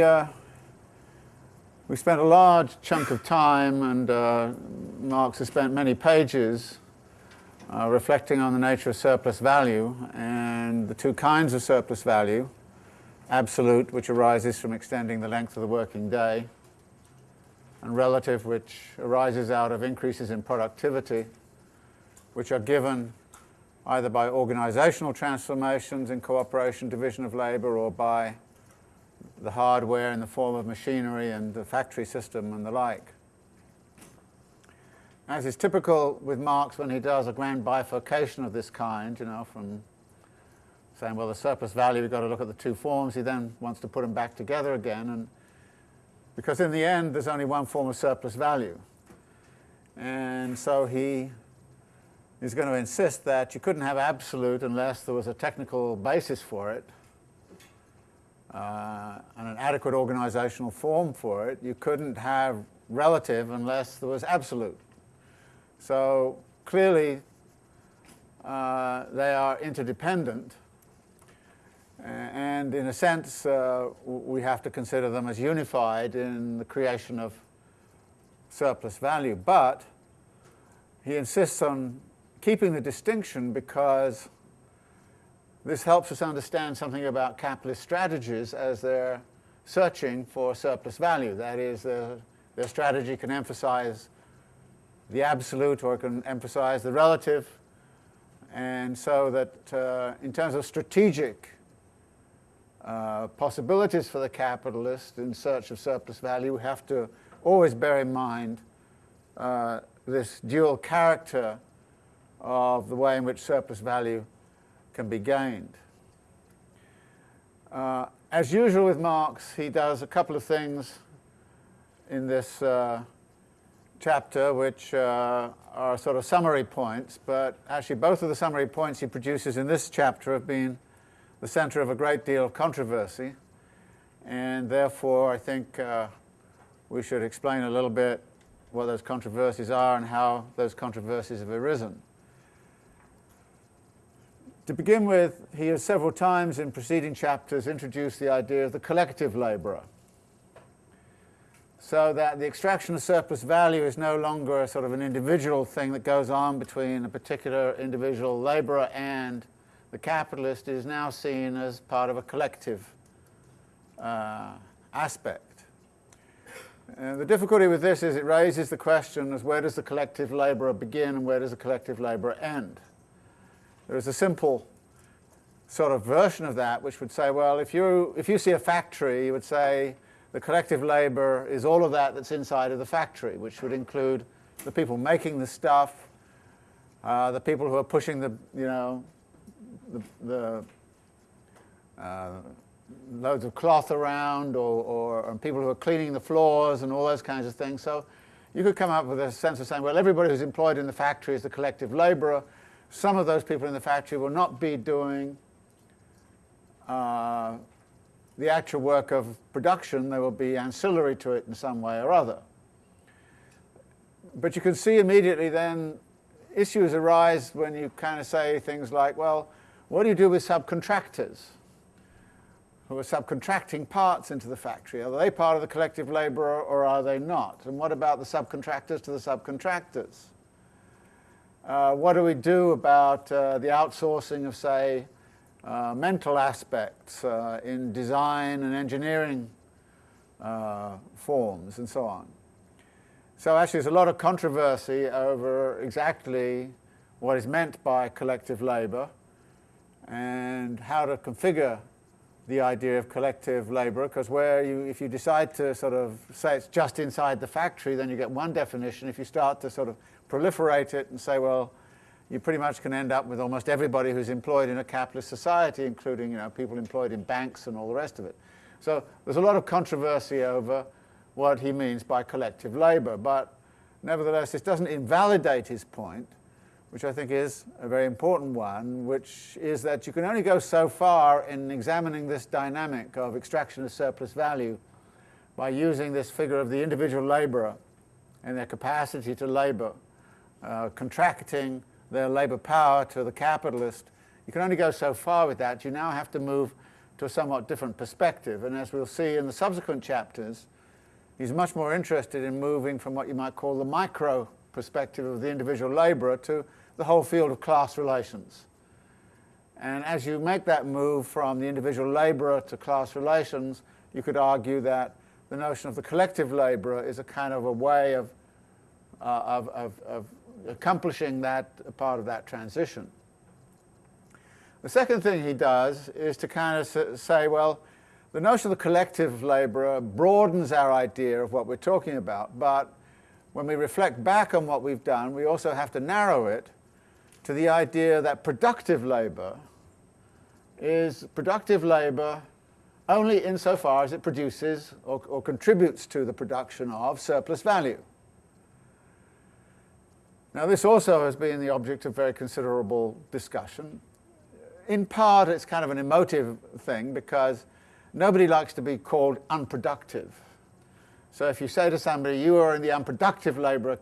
we, uh, we spent a large chunk of time, and uh, Marx has spent many pages uh, reflecting on the nature of surplus value and the two kinds of surplus value, absolute, which arises from extending the length of the working day, and relative, which arises out of increases in productivity, which are given either by organizational transformations in cooperation, division of labor, or by the hardware in the form of machinery and the factory system and the like. As is typical with Marx when he does a grand bifurcation of this kind, you know, from saying, well, the surplus value, we've got to look at the two forms, he then wants to put them back together again, and because in the end, there's only one form of surplus value. And so he is going to insist that you couldn't have absolute unless there was a technical basis for it uh, and an adequate organizational form for it. You couldn't have relative unless there was absolute. So clearly uh, they are interdependent and in a sense uh, we have to consider them as unified in the creation of surplus value. But he insists on keeping the distinction because this helps us understand something about capitalist strategies as they're searching for surplus value. That is, their, their strategy can emphasize the absolute or it can emphasize the relative. And so that uh, in terms of strategic uh, possibilities for the capitalist in search of surplus value, we have to always bear in mind uh, this dual character of the way in which surplus value can be gained. Uh, as usual with Marx, he does a couple of things in this uh, chapter which uh, are sort of summary points, but actually both of the summary points he produces in this chapter have been the center of a great deal of controversy, and therefore I think uh, we should explain a little bit what those controversies are and how those controversies have arisen. To begin with, he has several times in preceding chapters introduced the idea of the collective labourer. So that the extraction of surplus value is no longer a sort of an individual thing that goes on between a particular individual labourer and the capitalist is now seen as part of a collective uh, aspect. And the difficulty with this is it raises the question as where does the collective labourer begin and where does the collective labourer end? There is a simple sort of version of that which would say, well, if you, if you see a factory, you would say the collective labor is all of that that's inside of the factory, which would include the people making the stuff, uh, the people who are pushing the, you know, the, the uh, loads of cloth around or, or people who are cleaning the floors and all those kinds of things. So you could come up with a sense of saying, well, everybody who's employed in the factory is the collective laborer, some of those people in the factory will not be doing uh, the actual work of production, they will be ancillary to it in some way or other. But you can see immediately then issues arise when you kind of say things like, well, what do you do with subcontractors who are subcontracting parts into the factory? Are they part of the collective labour or are they not? And what about the subcontractors to the subcontractors? Uh, what do we do about uh, the outsourcing of, say, uh, mental aspects uh, in design and engineering uh, forms and so on? So actually there's a lot of controversy over exactly what is meant by collective labour and how to configure the idea of collective labour, because where you, if you decide to sort of say it's just inside the factory, then you get one definition. If you start to sort of proliferate it and say, well, you pretty much can end up with almost everybody who's employed in a capitalist society, including you know, people employed in banks and all the rest of it. So there's a lot of controversy over what he means by collective labour, but nevertheless this doesn't invalidate his point, which I think is a very important one, which is that you can only go so far in examining this dynamic of extraction of surplus value by using this figure of the individual labourer and their capacity to labour uh, contracting their labour power to the capitalist. You can only go so far with that. You now have to move to a somewhat different perspective. And as we'll see in the subsequent chapters, he's much more interested in moving from what you might call the micro perspective of the individual labourer to the whole field of class relations. And as you make that move from the individual labourer to class relations, you could argue that the notion of the collective labourer is a kind of a way of, uh, of, of, of accomplishing that part of that transition. The second thing he does is to kind of say, well, the notion of the collective labourer broadens our idea of what we're talking about, but when we reflect back on what we've done, we also have to narrow it to the idea that productive labour is productive labour only insofar as it produces or, or, contributes to the production of surplus value. Now this also has been the object of very considerable discussion. In part it's kind of an emotive thing because nobody likes to be called unproductive. So if you say to somebody, you are in the unproductive labourer,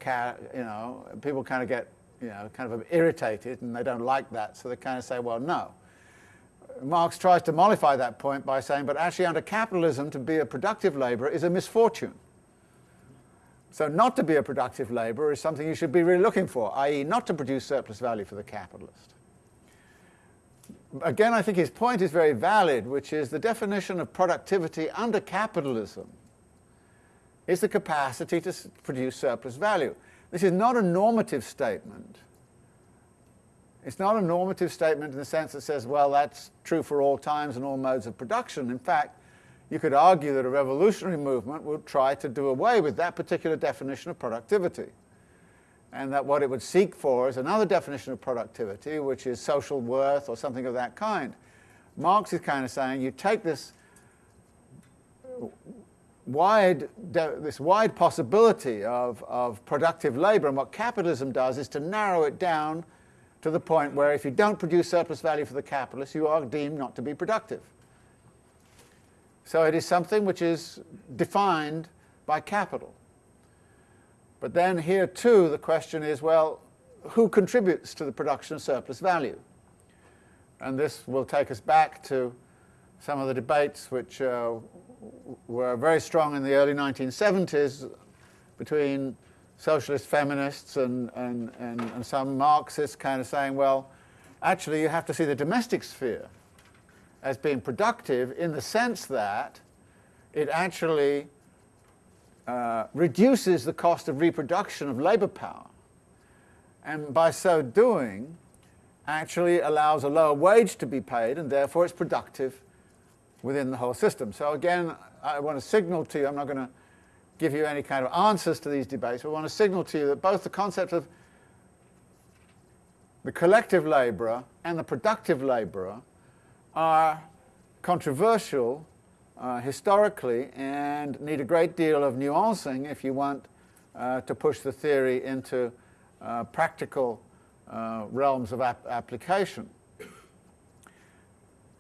you know, people kind of get, you know, kind of irritated and they don't like that. So they kind of say, well, no. Marx tries to mollify that point by saying, but actually under capitalism to be a productive labourer is a misfortune. So not to be a productive labourer is something you should be really looking for, i.e. not to produce surplus value for the capitalist. Again, I think his point is very valid, which is the definition of productivity under capitalism is the capacity to produce surplus value. This is not a normative statement. It's not a normative statement in the sense that says, well, that's true for all times and all modes of production. In fact, you could argue that a revolutionary movement would try to do away with that particular definition of productivity. And that what it would seek for is another definition of productivity, which is social worth or something of that kind. Marx is kind of saying you take this wide, this wide possibility of, of productive labour, and what capitalism does is to narrow it down to the point where if you don't produce surplus value for the capitalist, you are deemed not to be productive. So it is something which is defined by capital. But then here too the question is, well, who contributes to the production of surplus value? And this will take us back to some of the debates which uh, were very strong in the early 1970s between socialist feminists and, and, and, and, some Marxists kind of saying, well, actually you have to see the domestic sphere as being productive in the sense that it actually uh, reduces the cost of reproduction of labour power and by so doing actually allows a lower wage to be paid and therefore it's productive within the whole system. So again, I want to signal to you, I'm not going to give you any kind of answers to these debates, but I want to signal to you that both the concept of the collective labourer and the productive labourer are controversial uh, historically and need a great deal of nuancing if you want uh, to push the theory into uh, practical uh, realms of ap application.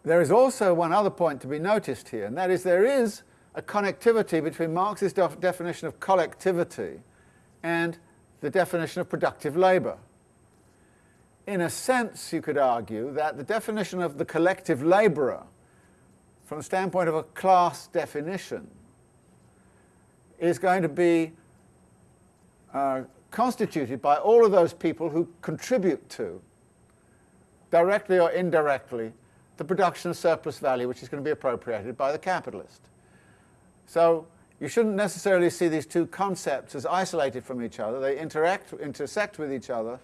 There is also one other point to be noticed here, and that is there is a connectivity between Marx's def definition of collectivity and the definition of productive labour. In a sense, you could argue that the definition of the collective labourer, from the standpoint of a class definition, is going to be uh, constituted by all of those people who contribute to, directly or indirectly, the production of surplus value which is going to be appropriated by the capitalist. So you shouldn't necessarily see these two concepts as isolated from each other. They interact, intersect with each other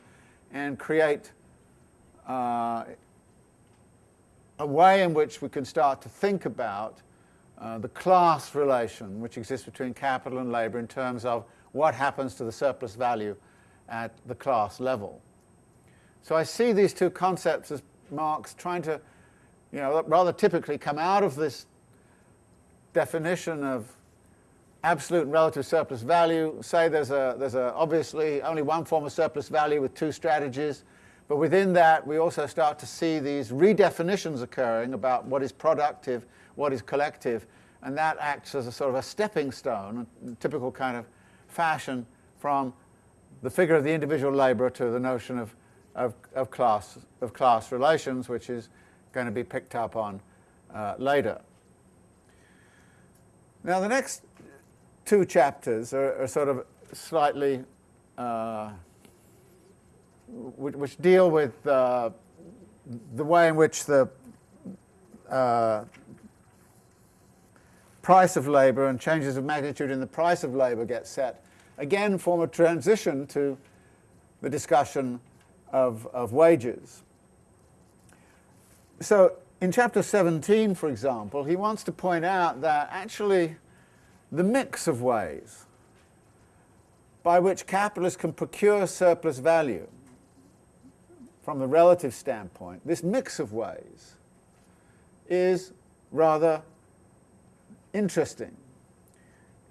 and create uh, a way in which we can start to think about uh, the class relation which exists between capital and labour in terms of what happens to the surplus value at the class level. So I see these two concepts as Marx trying to you know, rather typically come out of this definition of absolute and relative surplus value, say there's a, there's a obviously only one form of surplus value with two strategies, but within that we also start to see these redefinitions occurring about what is productive, what is collective, and that acts as a sort of a stepping stone, a typical kind of fashion from the figure of the individual labourer to the notion of, of, of, class, of class relations, which is going to be picked up on uh, later. Now the next two chapters are, are sort of slightly, uh, which, which, deal with uh, the way in which the uh, price of labour and changes of magnitude in the price of labour get set, again form a transition to the discussion of, of wages. So in chapter 17, for example, he wants to point out that actually the mix of ways by which capitalists can procure surplus value from the relative standpoint, this mix of ways is rather interesting.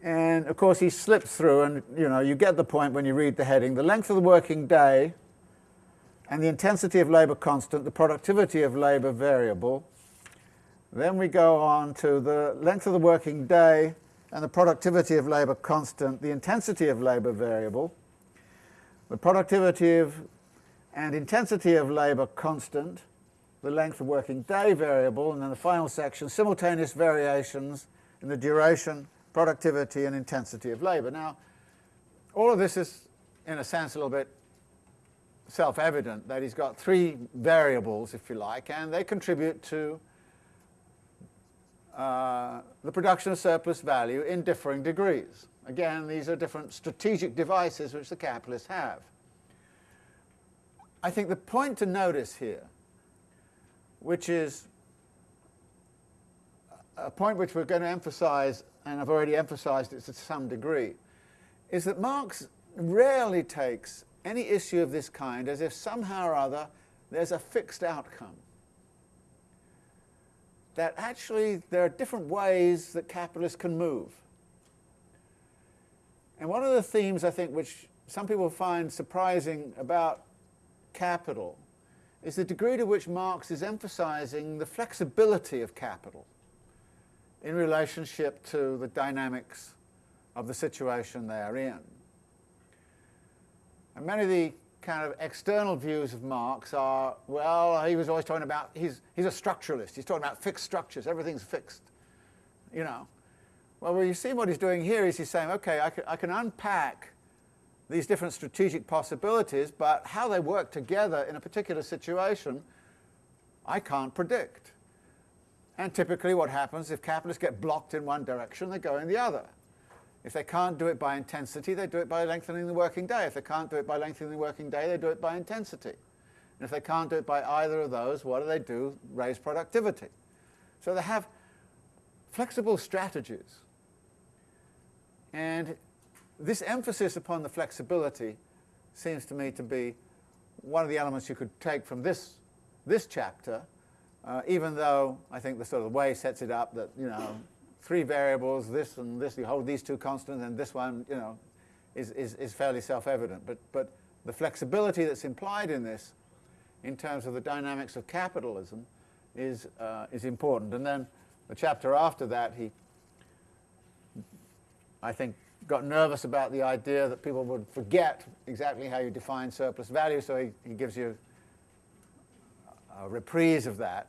And of course he slips through and you know you get the point when you read the heading. The length of the working day and the intensity of labour constant, the productivity of labour variable. Then we go on to the length of the working day and the productivity of labour constant, the intensity of labour variable, the productivity of and intensity of labour constant, the length of working day variable, and then the final section, simultaneous variations in the duration, productivity and intensity of labour. Now, all of this is, in a sense, a little bit self-evident, that he's got three variables, if you like, and they contribute to uh, the production of surplus value in differing degrees. Again, these are different strategic devices which the capitalists have. I think the point to notice here, which is a point which we're going to emphasize, and I've already emphasized it to some degree, is that Marx rarely takes any issue of this kind as if somehow or other there's a fixed outcome. That actually there are different ways that capitalists can move. And one of the themes I think which some people find surprising about capital is the degree to which Marx is emphasizing the flexibility of capital in relationship to the dynamics of the situation they are in. And many of the kind of external views of Marx are, well, he was always talking about, he's, he's a structuralist, he's talking about fixed structures, everything's fixed, you know. Well, well, you see what he's doing here is he's saying, okay, I can, I can unpack these different strategic possibilities, but how they work together in a particular situation, I can't predict. And typically what happens, if capitalists get blocked in one direction, they go in the other. If they can't do it by intensity, they do it by lengthening the working day. If they can't do it by lengthening the working day, they do it by intensity. And if they can't do it by either of those, what do they do? Raise productivity. So they have flexible strategies. And this emphasis upon the flexibility seems to me to be one of the elements you could take from this, this chapter, uh, even though I think the sort of way sets it up that, you know, three variables, this and this, you hold these two constants, and this one, you know, is, is, is fairly self-evident. But, but the flexibility that's implied in this, in terms of the dynamics of capitalism, is, uh, is important. And then the chapter after that, he, I think, got nervous about the idea that people would forget exactly how you define surplus value, so he, he gives you a reprise of that.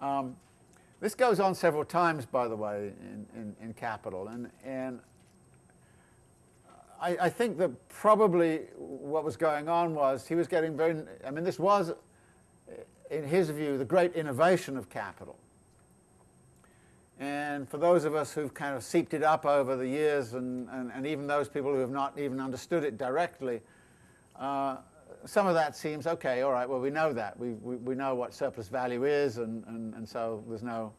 Um, this goes on several times, by the way, in, in, in capital. And, and I, I, think that probably what was going on was he was getting very, I mean, this was, in his view, the great innovation of capital. And for those of us who've kind of seeped it up over the years, and, and, and even those people who have not even understood it directly, uh, some of that seems, okay, all right, well, we know that. We, we, we know what surplus value is, and, and, and so there's no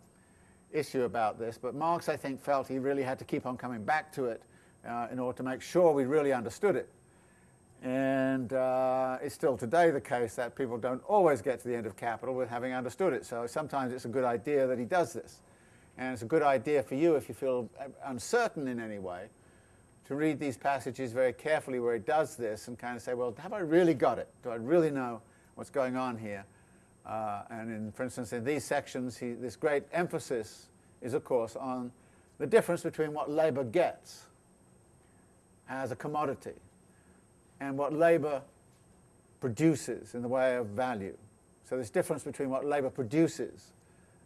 issue about this. But Marx, I think, felt he really had to keep on coming back to it uh, in order to make sure we really understood it. And uh, it's still today the case that people don't always get to the end of capital with having understood it. So sometimes it's a good idea that he does this. And it's a good idea for you if you feel uncertain in any way to read these passages very carefully where he does this and kind of say, well, have I really got it? Do I really know what's going on here? Uh, and in, for instance, in these sections, he, this great emphasis is, of course, on the difference between what labour gets as a commodity and what labour produces in the way of value. So this difference between what labour produces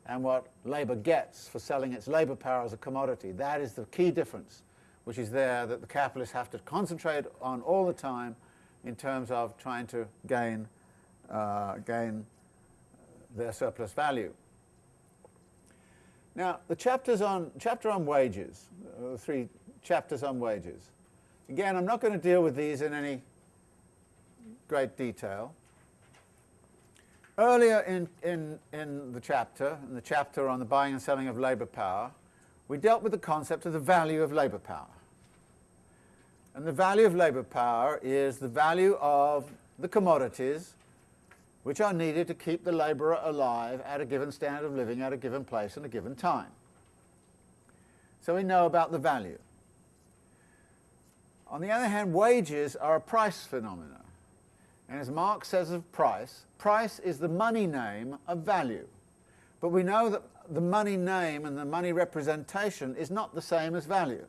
and what labour gets for selling its labour power as a commodity. That is the key difference, which is there that the capitalists have to concentrate on all the time in terms of trying to gain, uh, gain their surplus value. Now, the chapters on, chapter on wages, uh, three chapters on wages. Again, I'm not going to deal with these in any great detail. Earlier in, in, in the chapter, in the chapter on the buying and selling of labour power, we dealt with the concept of the value of labour power. And the value of labour power is the value of the commodities which are needed to keep the labourer alive at a given standard of living at a given place and a given time. So we know about the value. On the other hand, wages are a price phenomenon. And as Marx says of price, price is the money name of value. But we know that the money name and the money representation is not the same as value.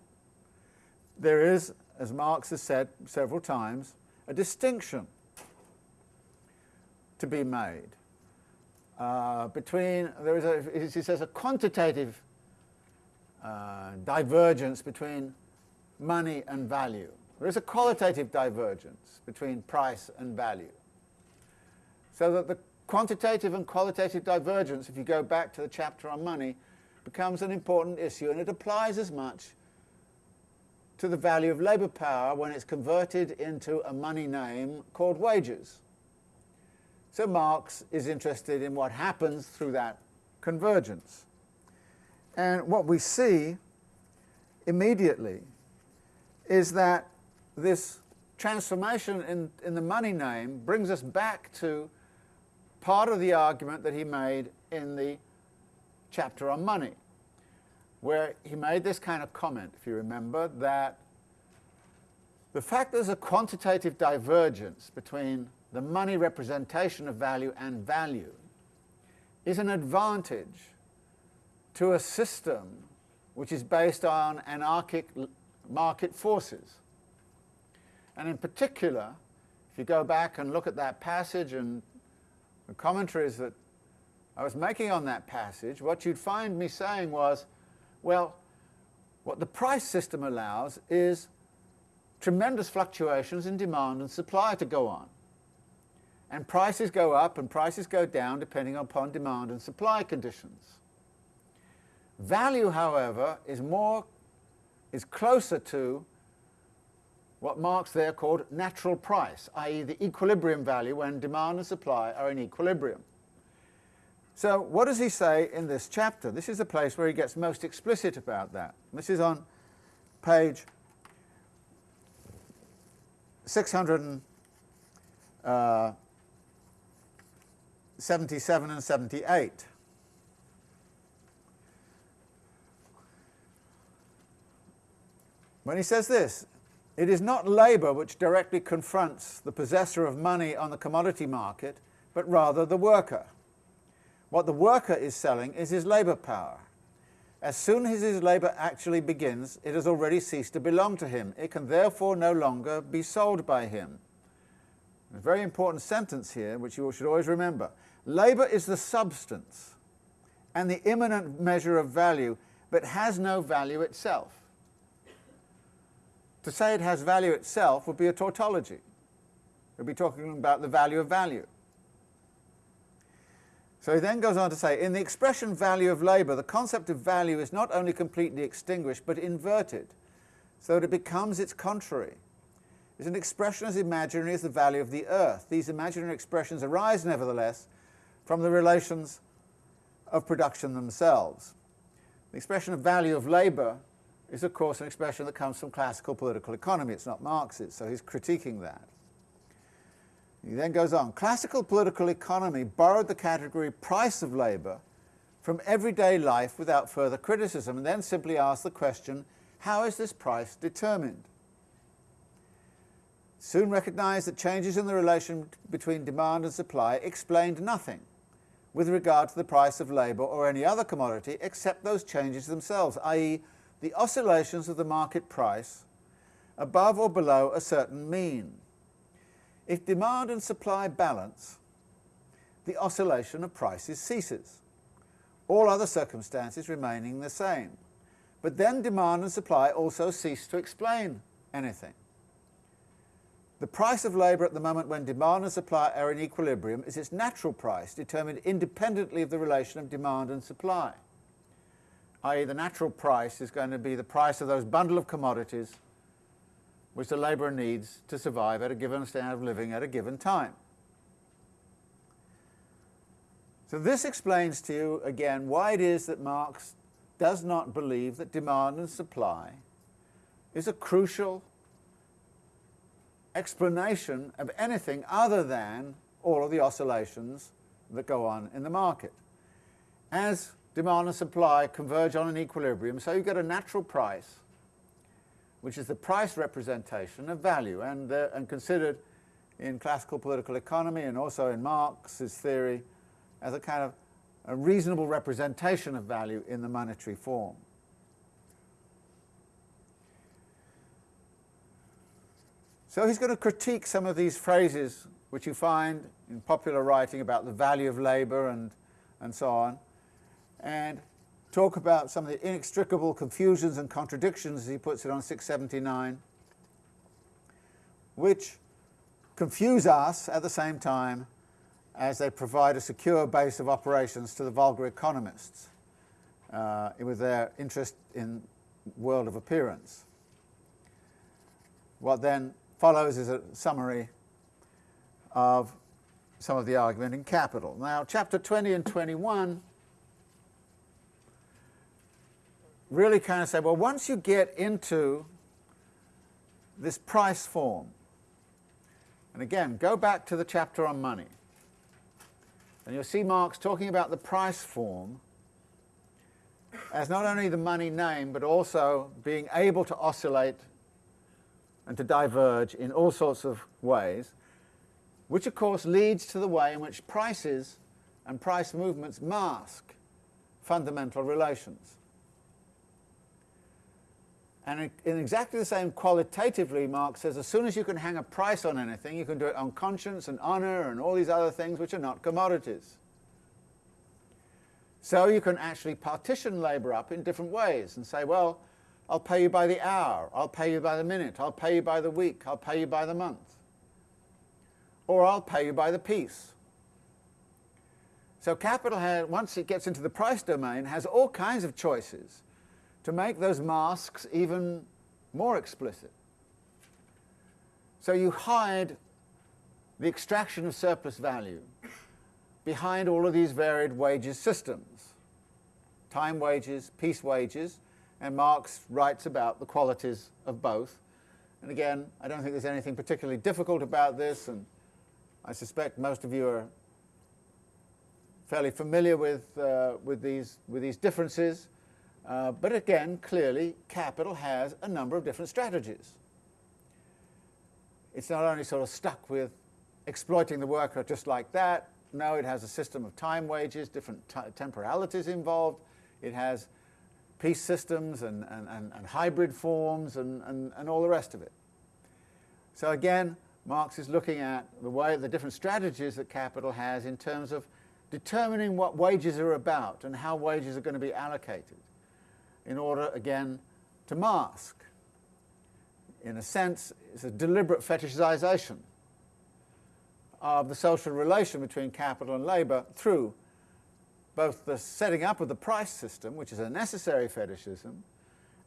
There is, as Marx has said several times, a distinction to be made uh, between, there is a, he says, a quantitative uh, divergence between money and value. There is a qualitative divergence between price and value. So that the quantitative and qualitative divergence, if you go back to the chapter on money, becomes an important issue and it applies as much to the value of labour power when it's converted into a money name called wages. So Marx is interested in what happens through that convergence. And what we see immediately is that this transformation in, in the money name brings us back to part of the argument that he made in the chapter on money, where he made this kind of comment, if you remember, that the fact there's a quantitative divergence between the money representation of value and value is an advantage to a system which is based on anarchic market forces. And in particular, if you go back and look at that passage and the commentaries that I was making on that passage, what you'd find me saying was, well, what the price system allows is tremendous fluctuations in demand and supply to go on. And prices go up and prices go down depending upon demand and supply conditions. Value, however, is more, is closer to what Marx there called natural price, i.e. the equilibrium value when demand and supply are in equilibrium. So what does he say in this chapter? This is the place where he gets most explicit about that. This is on page 600 uh, 77 and 78. When he says this, it is not labour which directly confronts the possessor of money on the commodity market, but rather the worker. What the worker is selling is his labour power. As soon as his labour actually begins, it has already ceased to belong to him. It can therefore no longer be sold by him. A very important sentence here, which you should always remember. Labour is the substance and the immanent measure of value, but has no value itself. To say it has value itself would be a tautology. We'd be talking about the value of value. So he then goes on to say, in the expression value of labour, the concept of value is not only completely extinguished, but inverted, so that it becomes its contrary. It's an expression as imaginary as the value of the earth. These imaginary expressions arise, nevertheless, from the relations of production themselves. The expression of value of labour is of course an expression that comes from classical political economy. It's not Marxist, so he's critiquing that. He then goes on, classical political economy borrowed the category price of labour from everyday life without further criticism and then simply asked the question, how is this price determined? Soon recognized that changes in the relation between demand and supply explained nothing with regard to the price of labour or any other commodity except those changes themselves, i.e. the oscillations of the market price above or below a certain mean. If demand and supply balance, the oscillation of prices ceases. all other circumstances remaining the same. But then demand and supply also cease to explain anything. The price of labour at the moment when demand and supply are in equilibrium is its natural price, determined independently of the relation of demand and supply. i.e. the natural price is going to be the price of those bundle of commodities which the labourer needs to survive at a given standard of living at a given time. So this explains to you again why it is that Marx does not believe that demand and supply is a crucial explanation of anything other than all of the oscillations that go on in the market. As demand and supply converge on an equilibrium, so you get a natural price, which is the price representation of value, and, uh, and considered in classical political economy and also in Marx's theory as a kind of a reasonable representation of value in the monetary form. So he's going to critique some of these phrases which you find in popular writing about the value of labour and, and so on, and talk about some of the inextricable confusions and contradictions, as he puts it on 679, which confuse us at the same time as they provide a secure base of operations to the vulgar economists uh, with their interest in world of appearance. What then follows is a summary of some of the argument in Capital. Now, chapter 20 and 21 really kind of say, well, once you get into this price form, and again, go back to the chapter on money, and you'll see Marx talking about the price form as not only the money name, but also being able to oscillate and to diverge in all sorts of ways, which of course leads to the way in which prices and price movements mask fundamental relations. And in exactly the same qualitatively, Marx says as soon as you can hang a price on anything, you can do it on conscience and honour and all these other things which are not commodities. So you can actually partition labour up in different ways and say, well, I'll pay you by the hour, I'll pay you by the minute, I'll pay you by the week, I'll pay you by the month. Or I'll pay you by the piece. So capital, has, once it gets into the price domain, has all kinds of choices to make those masks even more explicit. So you hide the extraction of surplus value behind all of these varied wages systems. Time wages, piece wages, and Marx writes about the qualities of both. And again, I don't think there's anything particularly difficult about this, and I suspect most of you are fairly familiar with, uh, with, these, with these differences. Uh, but again, clearly, capital has a number of different strategies. It's not only sort of stuck with exploiting the worker just like that. No, it has a system of time wages, different temporalities involved. It has piece systems and, and, and, and hybrid forms and, and, and all the rest of it. So again, Marx is looking at the way the different strategies that capital has in terms of determining what wages are about and how wages are going to be allocated in order, again, to mask. In a sense, it's a deliberate fetishization of the social relation between capital and labour through both the setting up of the price system, which is a necessary fetishism,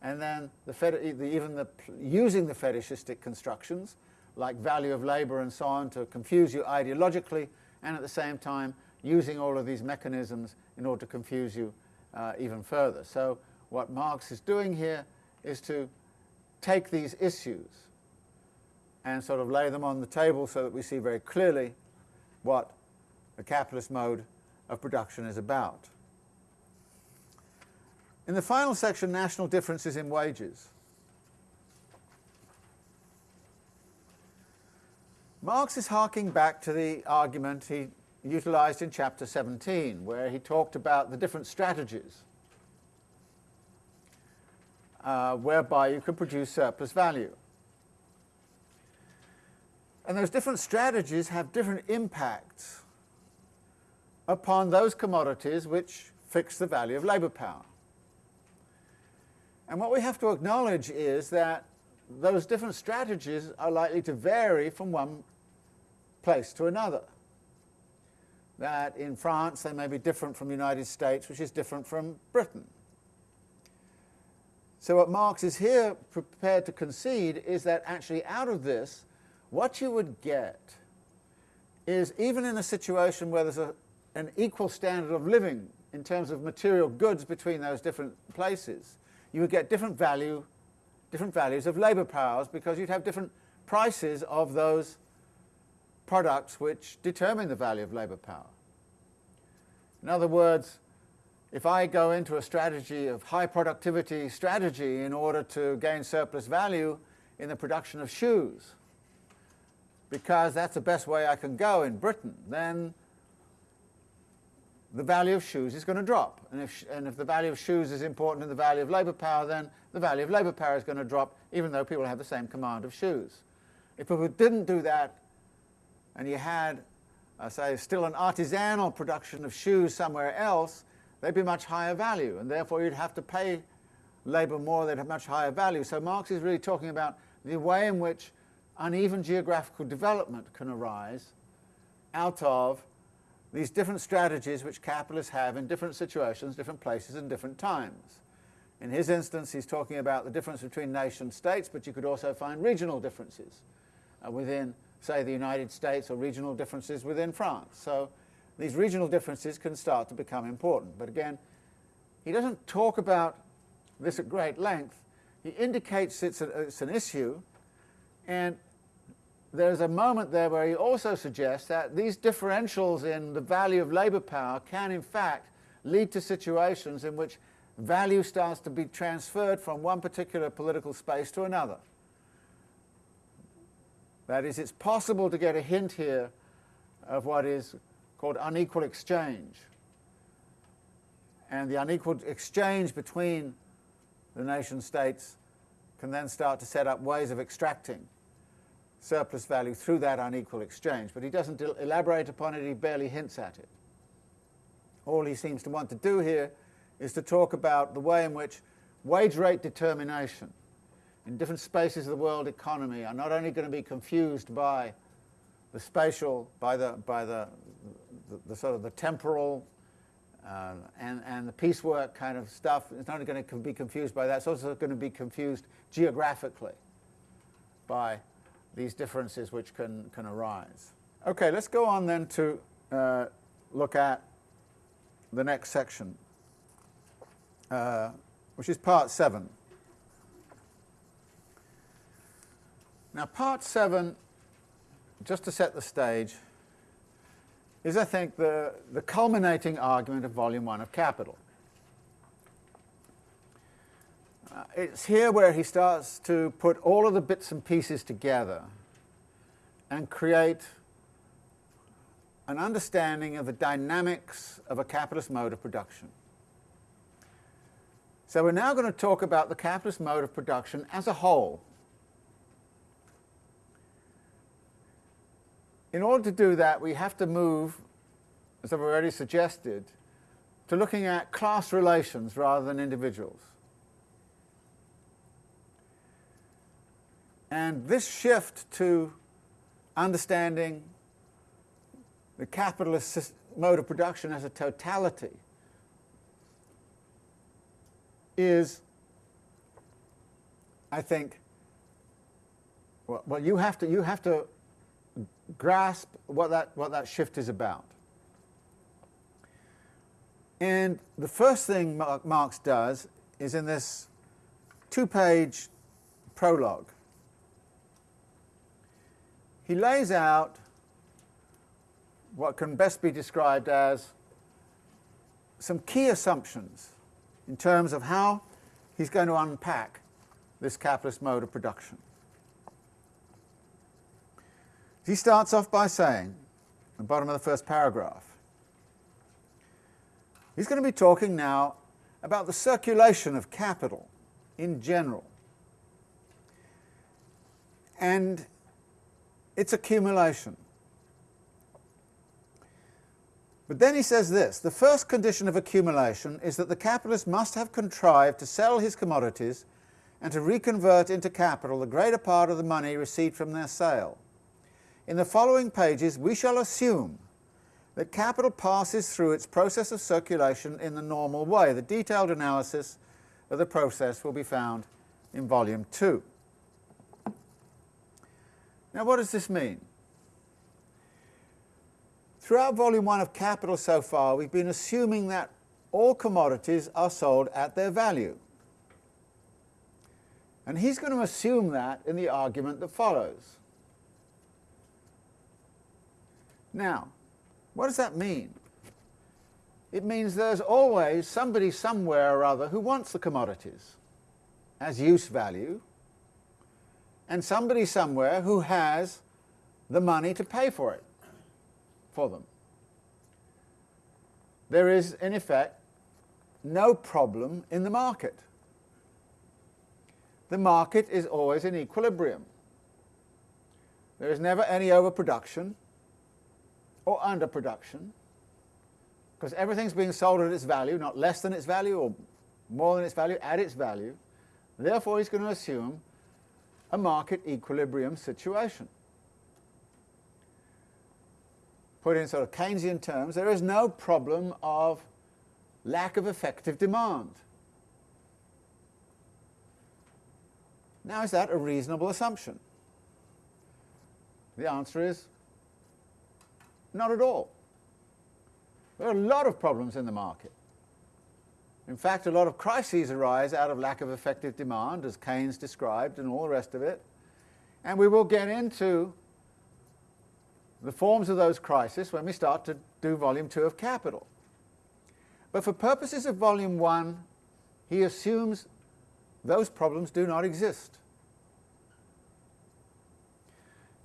and then the, even the, using the fetishistic constructions, like value of labour and so on, to confuse you ideologically, and at the same time using all of these mechanisms in order to confuse you uh, even further. So what Marx is doing here is to take these issues and sort of lay them on the table so that we see very clearly what the capitalist mode of production is about. In the final section, national differences in wages. Marx is harking back to the argument he utilized in chapter 17, where he talked about the different strategies uh, whereby you can produce surplus value. And those different strategies have different impacts upon those commodities which fix the value of labour power. And what we have to acknowledge is that those different strategies are likely to vary from one place to another. That in France they may be different from the United States, which is different from Britain. So what Marx is here prepared to concede is that actually out of this, what you would get is even in a situation where there's a, an equal standard of living in terms of material goods between those different places, you would get different value, different values of labour powers because you'd have different prices of those products which determine the value of labour power. In other words, if I go into a strategy of high productivity strategy in order to gain surplus value in the production of shoes, because that's the best way I can go in Britain, then the value of shoes is going to drop. And if, and if the value of shoes is important in the value of labour power, then the value of labour power is going to drop, even though people have the same command of shoes. If people didn't do that, and you had, uh, say, still an artisanal production of shoes somewhere else, they'd be much higher value, and therefore you'd have to pay labour more, they'd have much higher value. So Marx is really talking about the way in which uneven geographical development can arise out of these different strategies which capitalists have in different situations, different places and different times. In his instance, he's talking about the difference between nation states, but you could also find regional differences uh, within, say, the United States or regional differences within France. So these regional differences can start to become important. But again, he doesn't talk about this at great length. He indicates it's, a, it's an issue, and there's a moment there where he also suggests that these differentials in the value of labour power can in fact lead to situations in which value starts to be transferred from one particular political space to another. That is, it's possible to get a hint here of what is called unequal exchange. And the unequal exchange between the nation states can then start to set up ways of extracting surplus value through that unequal exchange. But he doesn't elaborate upon it, he barely hints at it. All he seems to want to do here is to talk about the way in which wage rate determination in different spaces of the world economy are not only going to be confused by the spatial, by the, by the, the, the sort of the temporal uh, and, and the piecework kind of stuff, it's not going to be confused by that, it's also going to be confused geographically by these differences which can, can arise. Okay, let's go on then to uh, look at the next section, uh, which is part 7. Now part 7, just to set the stage, is I think the, the culminating argument of volume 1 of Capital. Uh, it's here where he starts to put all of the bits and pieces together and create an understanding of the dynamics of a capitalist mode of production. So we're now going to talk about the capitalist mode of production as a whole. In order to do that, we have to move, as I've already suggested, to looking at class relations rather than individuals. And this shift to understanding the capitalist mode of production as a totality is, I think, well, well, you have to you have to grasp what that what that shift is about. And the first thing Marx does is in this two-page prologue he lays out what can best be described as some key assumptions in terms of how he's going to unpack this capitalist mode of production. He starts off by saying, at the bottom of the first paragraph, he's going to be talking now about the circulation of capital in general. And its accumulation. But then he says this, the first condition of accumulation is that the capitalist must have contrived to sell his commodities and to reconvert into capital the greater part of the money received from their sale. In the following pages we shall assume that capital passes through its process of circulation in the normal way. The detailed analysis of the process will be found in volume 2. Now what does this mean? Throughout volume 1 of Capital so far we've been assuming that all commodities are sold at their value. And he's going to assume that in the argument that follows. Now, what does that mean? It means there's always somebody somewhere or other who wants the commodities as use value, and somebody somewhere who has the money to pay for it, for them. There is, in effect, no problem in the market. The market is always in equilibrium. There is never any overproduction or underproduction, because everything's being sold at its value, not less than its value or more than its value, at its value. Therefore, he's going to assume a market equilibrium situation. Put in sort of Keynesian terms, there is no problem of lack of effective demand. Now, is that a reasonable assumption? The answer is not at all. There are a lot of problems in the market. In fact, a lot of crises arise out of lack of effective demand, as Keynes described, and all the rest of it. And we will get into the forms of those crises when we start to do volume 2 of Capital. But for purposes of volume 1, he assumes those problems do not exist.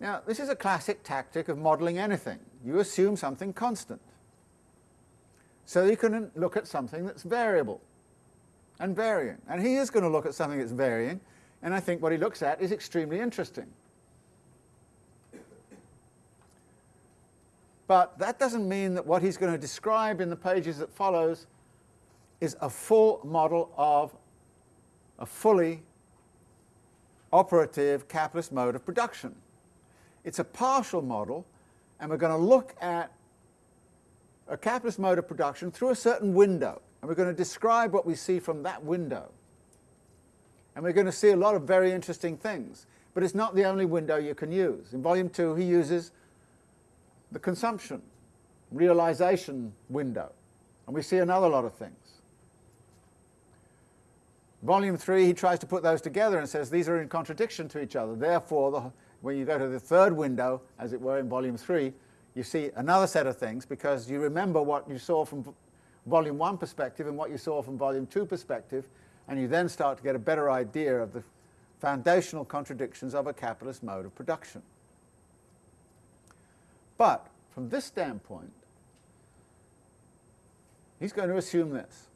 Now, this is a classic tactic of modelling anything. You assume something constant. So you can look at something that's variable and varying. And he is going to look at something that's varying, and I think what he looks at is extremely interesting. But that doesn't mean that what he's going to describe in the pages that follows is a full model of a fully operative capitalist mode of production. It's a partial model, and we're going to look at a capitalist mode of production through a certain window, and we're going to describe what we see from that window. And we're going to see a lot of very interesting things, but it's not the only window you can use. In volume 2 he uses the consumption, realization window, and we see another lot of things. Volume 3 he tries to put those together and says these are in contradiction to each other, therefore the when you go to the third window, as it were, in volume 3, you see another set of things because you remember what you saw from volume 1 perspective and what you saw from volume 2 perspective, and you then start to get a better idea of the foundational contradictions of a capitalist mode of production. But from this standpoint, he's going to assume this.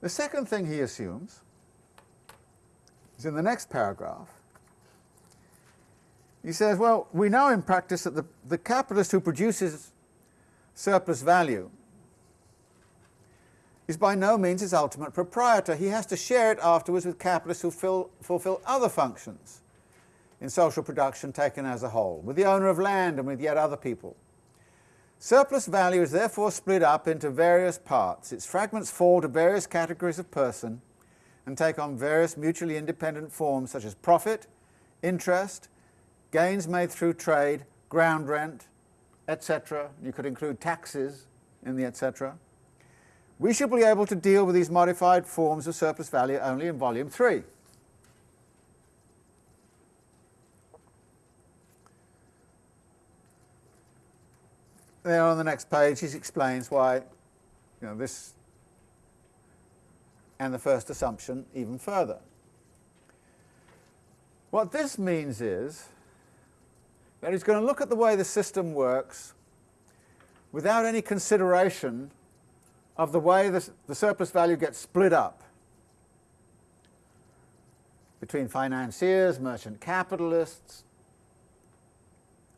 The second thing he assumes is in the next paragraph, he says, well, we know in practice that the, the capitalist who produces surplus value is by no means his ultimate proprietor. He has to share it afterwards with capitalists who fill, fulfill other functions in social production taken as a whole, with the owner of land and with yet other people. Surplus value is therefore split up into various parts. Its fragments fall to various categories of person and take on various mutually independent forms such as profit, interest, gains made through trade, ground rent, etc. You could include taxes in the etc. We should be able to deal with these modified forms of surplus value only in volume 3. There on the next page he explains why you know, this and the first assumption even further. What this means is that he's going to look at the way the system works without any consideration of the way the, the surplus value gets split up between financiers, merchant capitalists,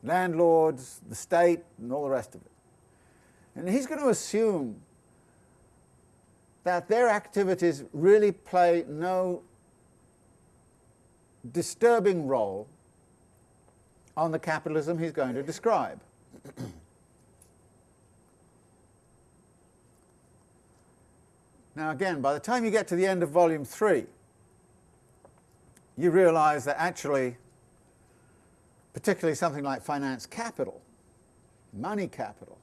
landlords, the state, and all the rest of it. And he's going to assume that their activities really play no disturbing role on the capitalism he's going to describe. now again, by the time you get to the end of volume 3, you realize that actually, particularly something like finance capital, money capital,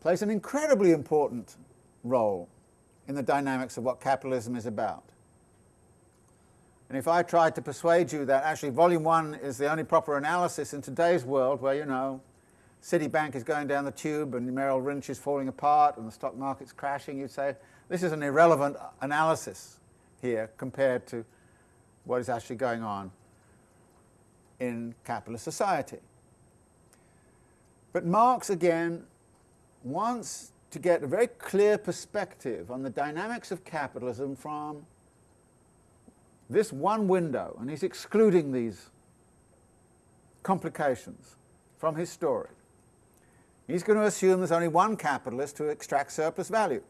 plays an incredibly important role in the dynamics of what capitalism is about. And if I tried to persuade you that actually volume one is the only proper analysis in today's world where, you know, Citibank is going down the tube and Merrill Lynch is falling apart and the stock market's crashing, you'd say, this is an irrelevant analysis here compared to what is actually going on in capitalist society. But Marx, again, wants to get a very clear perspective on the dynamics of capitalism from this one window, and he's excluding these complications from his story. He's going to assume there's only one capitalist who extracts surplus value.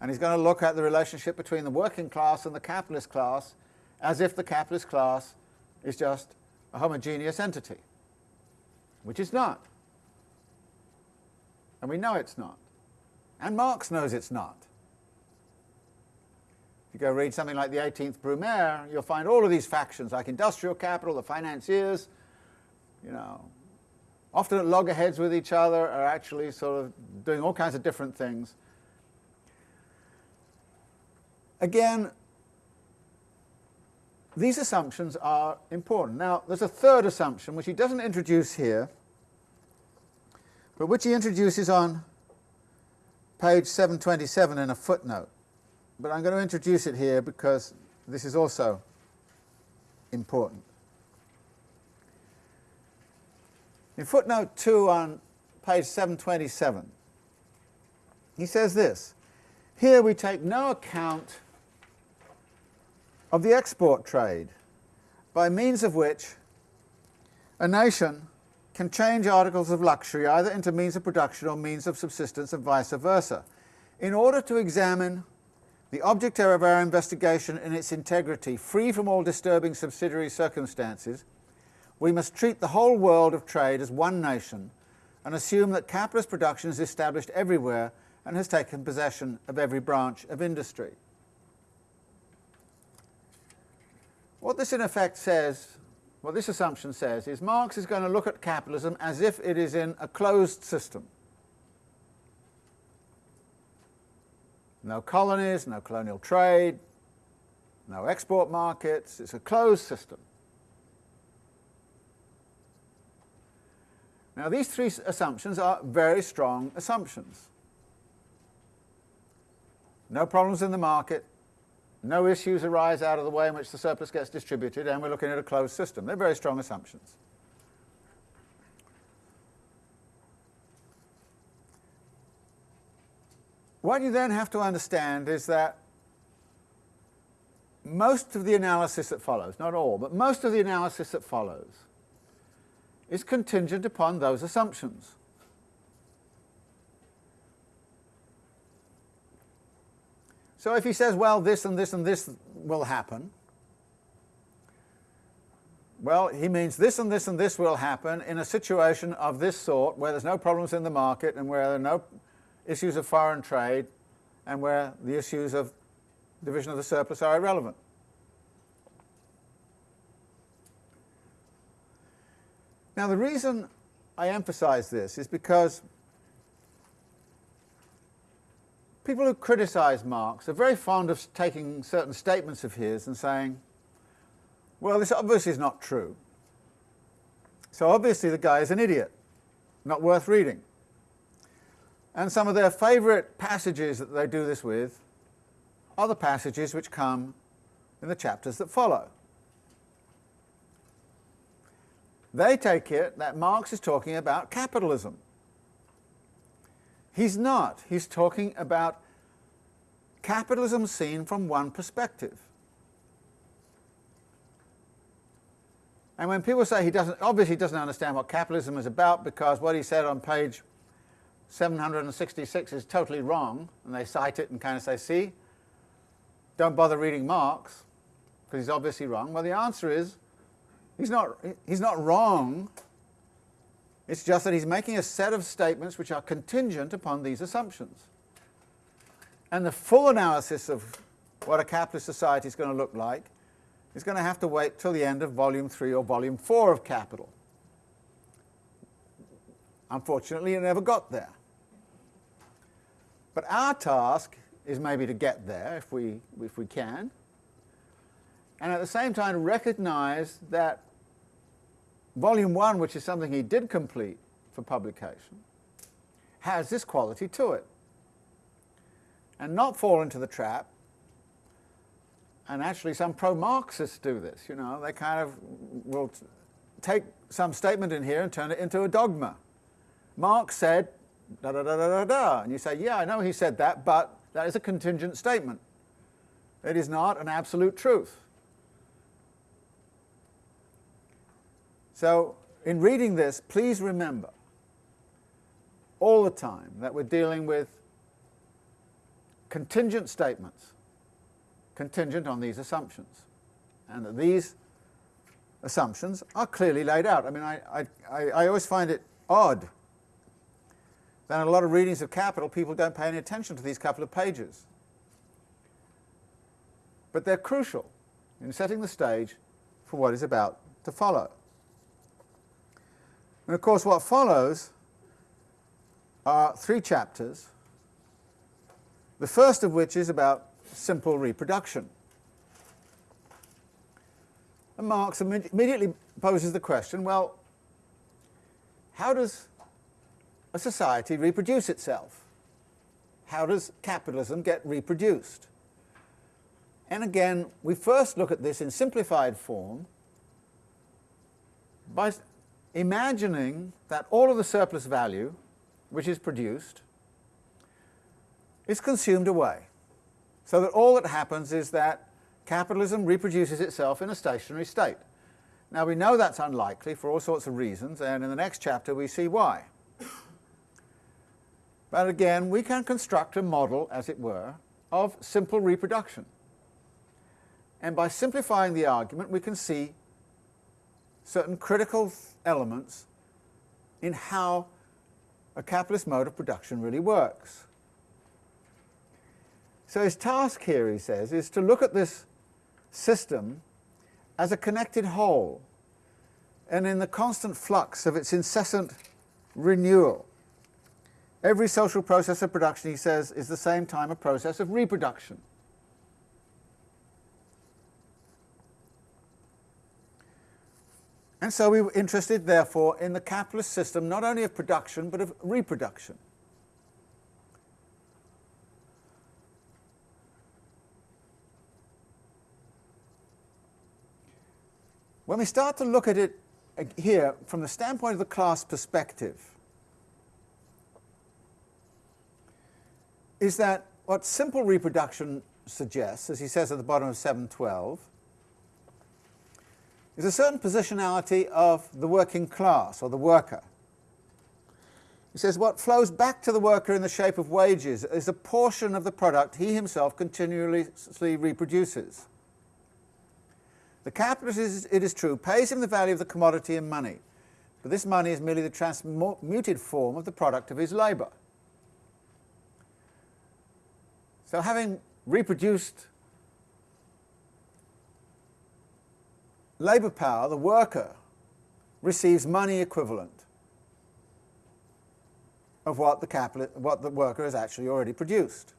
And he's going to look at the relationship between the working class and the capitalist class as if the capitalist class is just a homogeneous entity, which it's not. And we know it's not. And Marx knows it's not. If you go read something like the 18th Brumaire, you'll find all of these factions, like industrial capital, the financiers, you know, often at loggerheads with each other, are actually sort of doing all kinds of different things. Again, these assumptions are important. Now, there's a third assumption, which he doesn't introduce here, but which he introduces on page 727 in a footnote. But I'm going to introduce it here because this is also important. In footnote 2 on page 727, he says this, Here we take no account of the export trade, by means of which a nation can change articles of luxury either into means of production or means of subsistence and vice versa. In order to examine the object of our investigation in its integrity, free from all disturbing subsidiary circumstances, we must treat the whole world of trade as one nation and assume that capitalist production is established everywhere and has taken possession of every branch of industry. What this in effect says what this assumption says is Marx is going to look at capitalism as if it is in a closed system. No colonies, no colonial trade, no export markets, it's a closed system. Now these three assumptions are very strong assumptions. No problems in the market, no issues arise out of the way in which the surplus gets distributed, and we're looking at a closed system. They're very strong assumptions. What you then have to understand is that most of the analysis that follows, not all, but most of the analysis that follows, is contingent upon those assumptions. So if he says, well, this and this and this will happen, well, he means this and this and this will happen in a situation of this sort where there's no problems in the market and where there are no issues of foreign trade and where the issues of division of the surplus are irrelevant. Now the reason I emphasize this is because people who criticize Marx are very fond of taking certain statements of his and saying, well, this obviously is not true. So obviously the guy is an idiot, not worth reading. And some of their favourite passages that they do this with are the passages which come in the chapters that follow. They take it that Marx is talking about capitalism. He's not. He's talking about capitalism seen from one perspective. And when people say he doesn't, obviously he doesn't understand what capitalism is about because what he said on page 766 is totally wrong, and they cite it and kind of say, see, don't bother reading Marx, because he's obviously wrong. Well, the answer is, he's not, he's not wrong, it's just that he's making a set of statements which are contingent upon these assumptions. And the full analysis of what a capitalist society is going to look like is going to have to wait till the end of volume 3 or volume 4 of Capital. Unfortunately, it never got there. But our task is maybe to get there if we, if we can, and at the same time recognize that volume 1, which is something he did complete for publication, has this quality to it. And not fall into the trap and actually some pro-Marxists do this, you know, they kind of will take some statement in here and turn it into a dogma. Marx said da da da da da da, and you say, yeah, I know he said that, but that is a contingent statement. It is not an absolute truth. So, in reading this, please remember all the time that we're dealing with contingent statements contingent on these assumptions, and that these assumptions are clearly laid out. I mean, I, I, I always find it odd in a lot of readings of Capital, people don't pay any attention to these couple of pages. But they're crucial in setting the stage for what is about to follow. And of course, what follows are three chapters, the first of which is about simple reproduction. And Marx immediately poses the question, well, how does a society reproduce itself? How does capitalism get reproduced? And again, we first look at this in simplified form by imagining that all of the surplus value which is produced is consumed away. So that all that happens is that capitalism reproduces itself in a stationary state. Now we know that's unlikely for all sorts of reasons, and in the next chapter we see why. But again, we can construct a model, as it were, of simple reproduction. And by simplifying the argument, we can see certain critical elements in how a capitalist mode of production really works. So his task here, he says, is to look at this system as a connected whole and in the constant flux of its incessant renewal. Every social process of production, he says, is at the same time a process of reproduction. And so we were interested, therefore, in the capitalist system not only of production but of reproduction. When we start to look at it uh, here from the standpoint of the class perspective, is that what simple reproduction suggests, as he says at the bottom of 712, is a certain positionality of the working class or the worker. He says what flows back to the worker in the shape of wages is a portion of the product he himself continuously reproduces. The capitalist, it is true, pays him the value of the commodity in money, but this money is merely the transmuted form of the product of his labour. So having reproduced labour power, the worker receives money equivalent of what the, what the worker has actually already produced.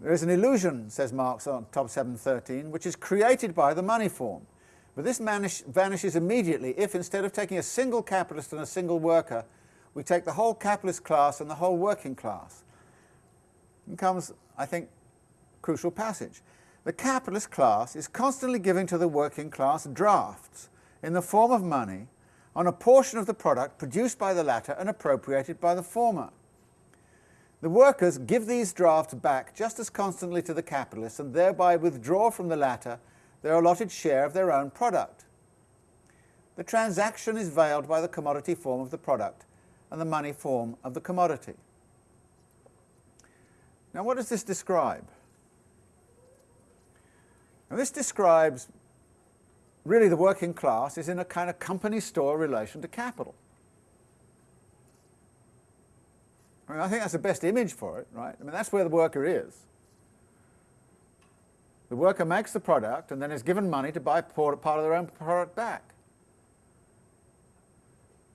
There is an illusion, says Marx on top 713, which is created by the money form. But this vanishes immediately if, instead of taking a single capitalist and a single worker, we take the whole capitalist class and the whole working class. Comes, I think, crucial passage. The capitalist class is constantly giving to the working class drafts in the form of money on a portion of the product produced by the latter and appropriated by the former. The workers give these drafts back just as constantly to the capitalists and thereby withdraw from the latter their allotted share of their own product. The transaction is veiled by the commodity form of the product, and the money form of the commodity. Now what does this describe? Now this describes really the working class is in a kind of company store relation to capital. I, mean, I think that's the best image for it, right? I mean, that's where the worker is. The worker makes the product and then is given money to buy part of their own product back.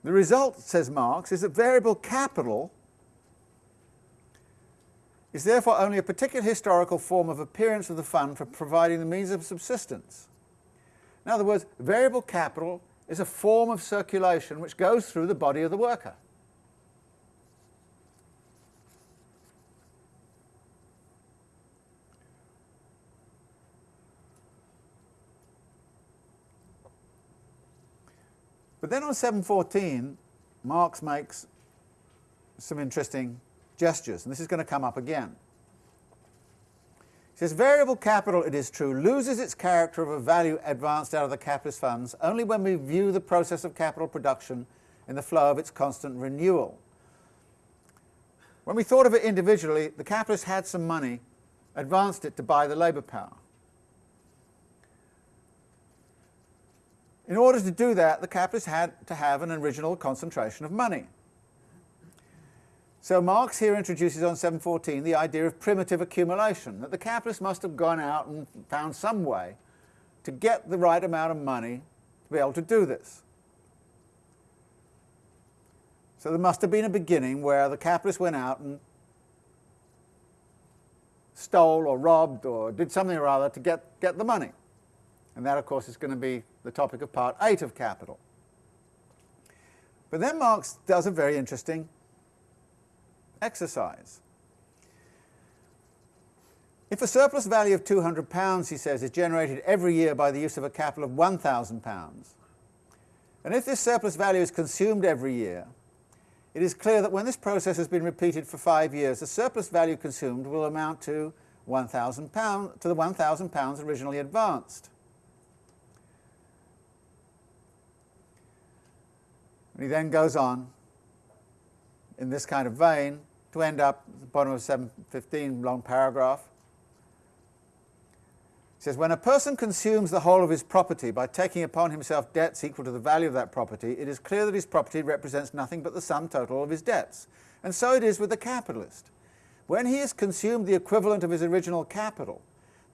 The result, says Marx, is that variable capital is therefore only a particular historical form of appearance of the fund for providing the means of subsistence. In other words, variable capital is a form of circulation which goes through the body of the worker. But then on 714, Marx makes some interesting gestures, and this is going to come up again. He says, variable capital, it is true, loses its character of a value advanced out of the capitalist funds only when we view the process of capital production in the flow of its constant renewal. When we thought of it individually, the capitalist had some money, advanced it to buy the labour power. In order to do that, the capitalist had to have an original concentration of money. So Marx here introduces on 714 the idea of primitive accumulation, that the capitalist must have gone out and found some way to get the right amount of money to be able to do this. So there must have been a beginning where the capitalist went out and stole or robbed or did something or other to get, get the money. And that, of course, is going to be the topic of part 8 of Capital. But then Marx does a very interesting exercise. If a surplus value of £200, he says, is generated every year by the use of a capital of £1,000, and if this surplus value is consumed every year, it is clear that when this process has been repeated for five years, the surplus value consumed will amount to £1,000 to the £1,000 originally advanced. And he then goes on in this kind of vein to end up at the bottom of 715 long paragraph. He says, when a person consumes the whole of his property by taking upon himself debts equal to the value of that property, it is clear that his property represents nothing but the sum total of his debts. And so it is with the capitalist. When he has consumed the equivalent of his original capital,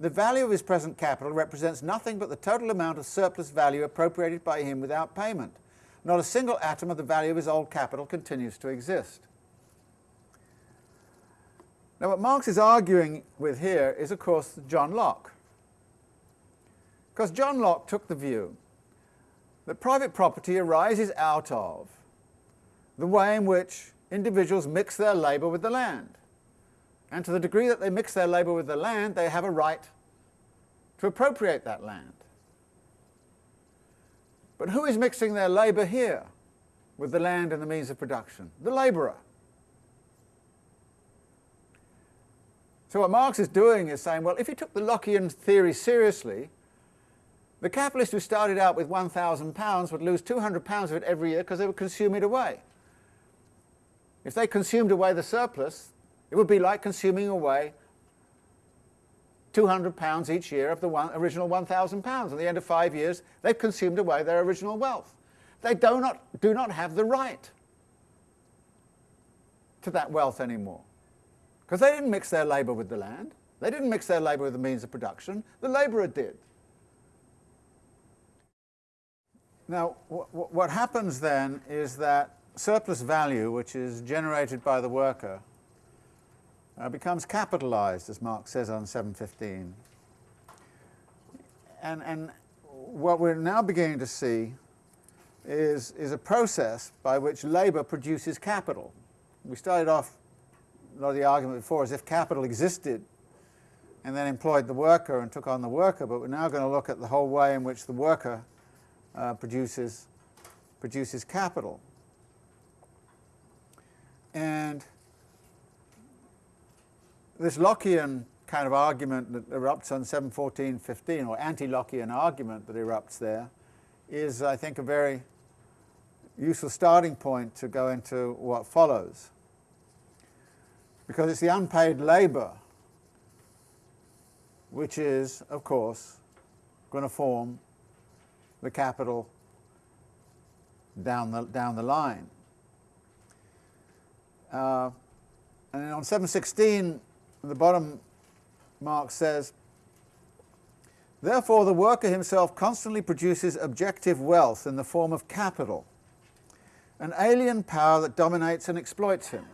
the value of his present capital represents nothing but the total amount of surplus value appropriated by him without payment not a single atom of the value of his old capital continues to exist. Now what Marx is arguing with here is of course John Locke. Because John Locke took the view that private property arises out of the way in which individuals mix their labour with the land. And to the degree that they mix their labour with the land, they have a right to appropriate that land. But who is mixing their labour here with the land and the means of production? The labourer. So what Marx is doing is saying, well, if you took the Lockean theory seriously, the capitalist who started out with £1,000 would lose £200 of it every year because they would consume it away. If they consumed away the surplus, it would be like consuming away £200 each year of the one, original £1,000. At the end of five years, they've consumed away their original wealth. They do not, do not have the right to that wealth anymore. Because they didn't mix their labour with the land. They didn't mix their labour with the means of production. The labourer did. Now, what happens then is that surplus value, which is generated by the worker, uh, becomes capitalized, as Marx says on 715. And, and what we're now beginning to see is, is a process by which labour produces capital. We started off lot of the argument before is if capital existed and then employed the worker and took on the worker, but we're now going to look at the whole way in which the worker uh, produces, produces capital. And this Lockean kind of argument that erupts on 714.15, or anti-Lockean argument that erupts there, is, I think, a very useful starting point to go into what follows. Because it's the unpaid labour which is, of course, going to form the capital down the, down the line. Uh, and on 716, the bottom Marx says, Therefore the worker himself constantly produces objective wealth in the form of capital, an alien power that dominates and exploits him.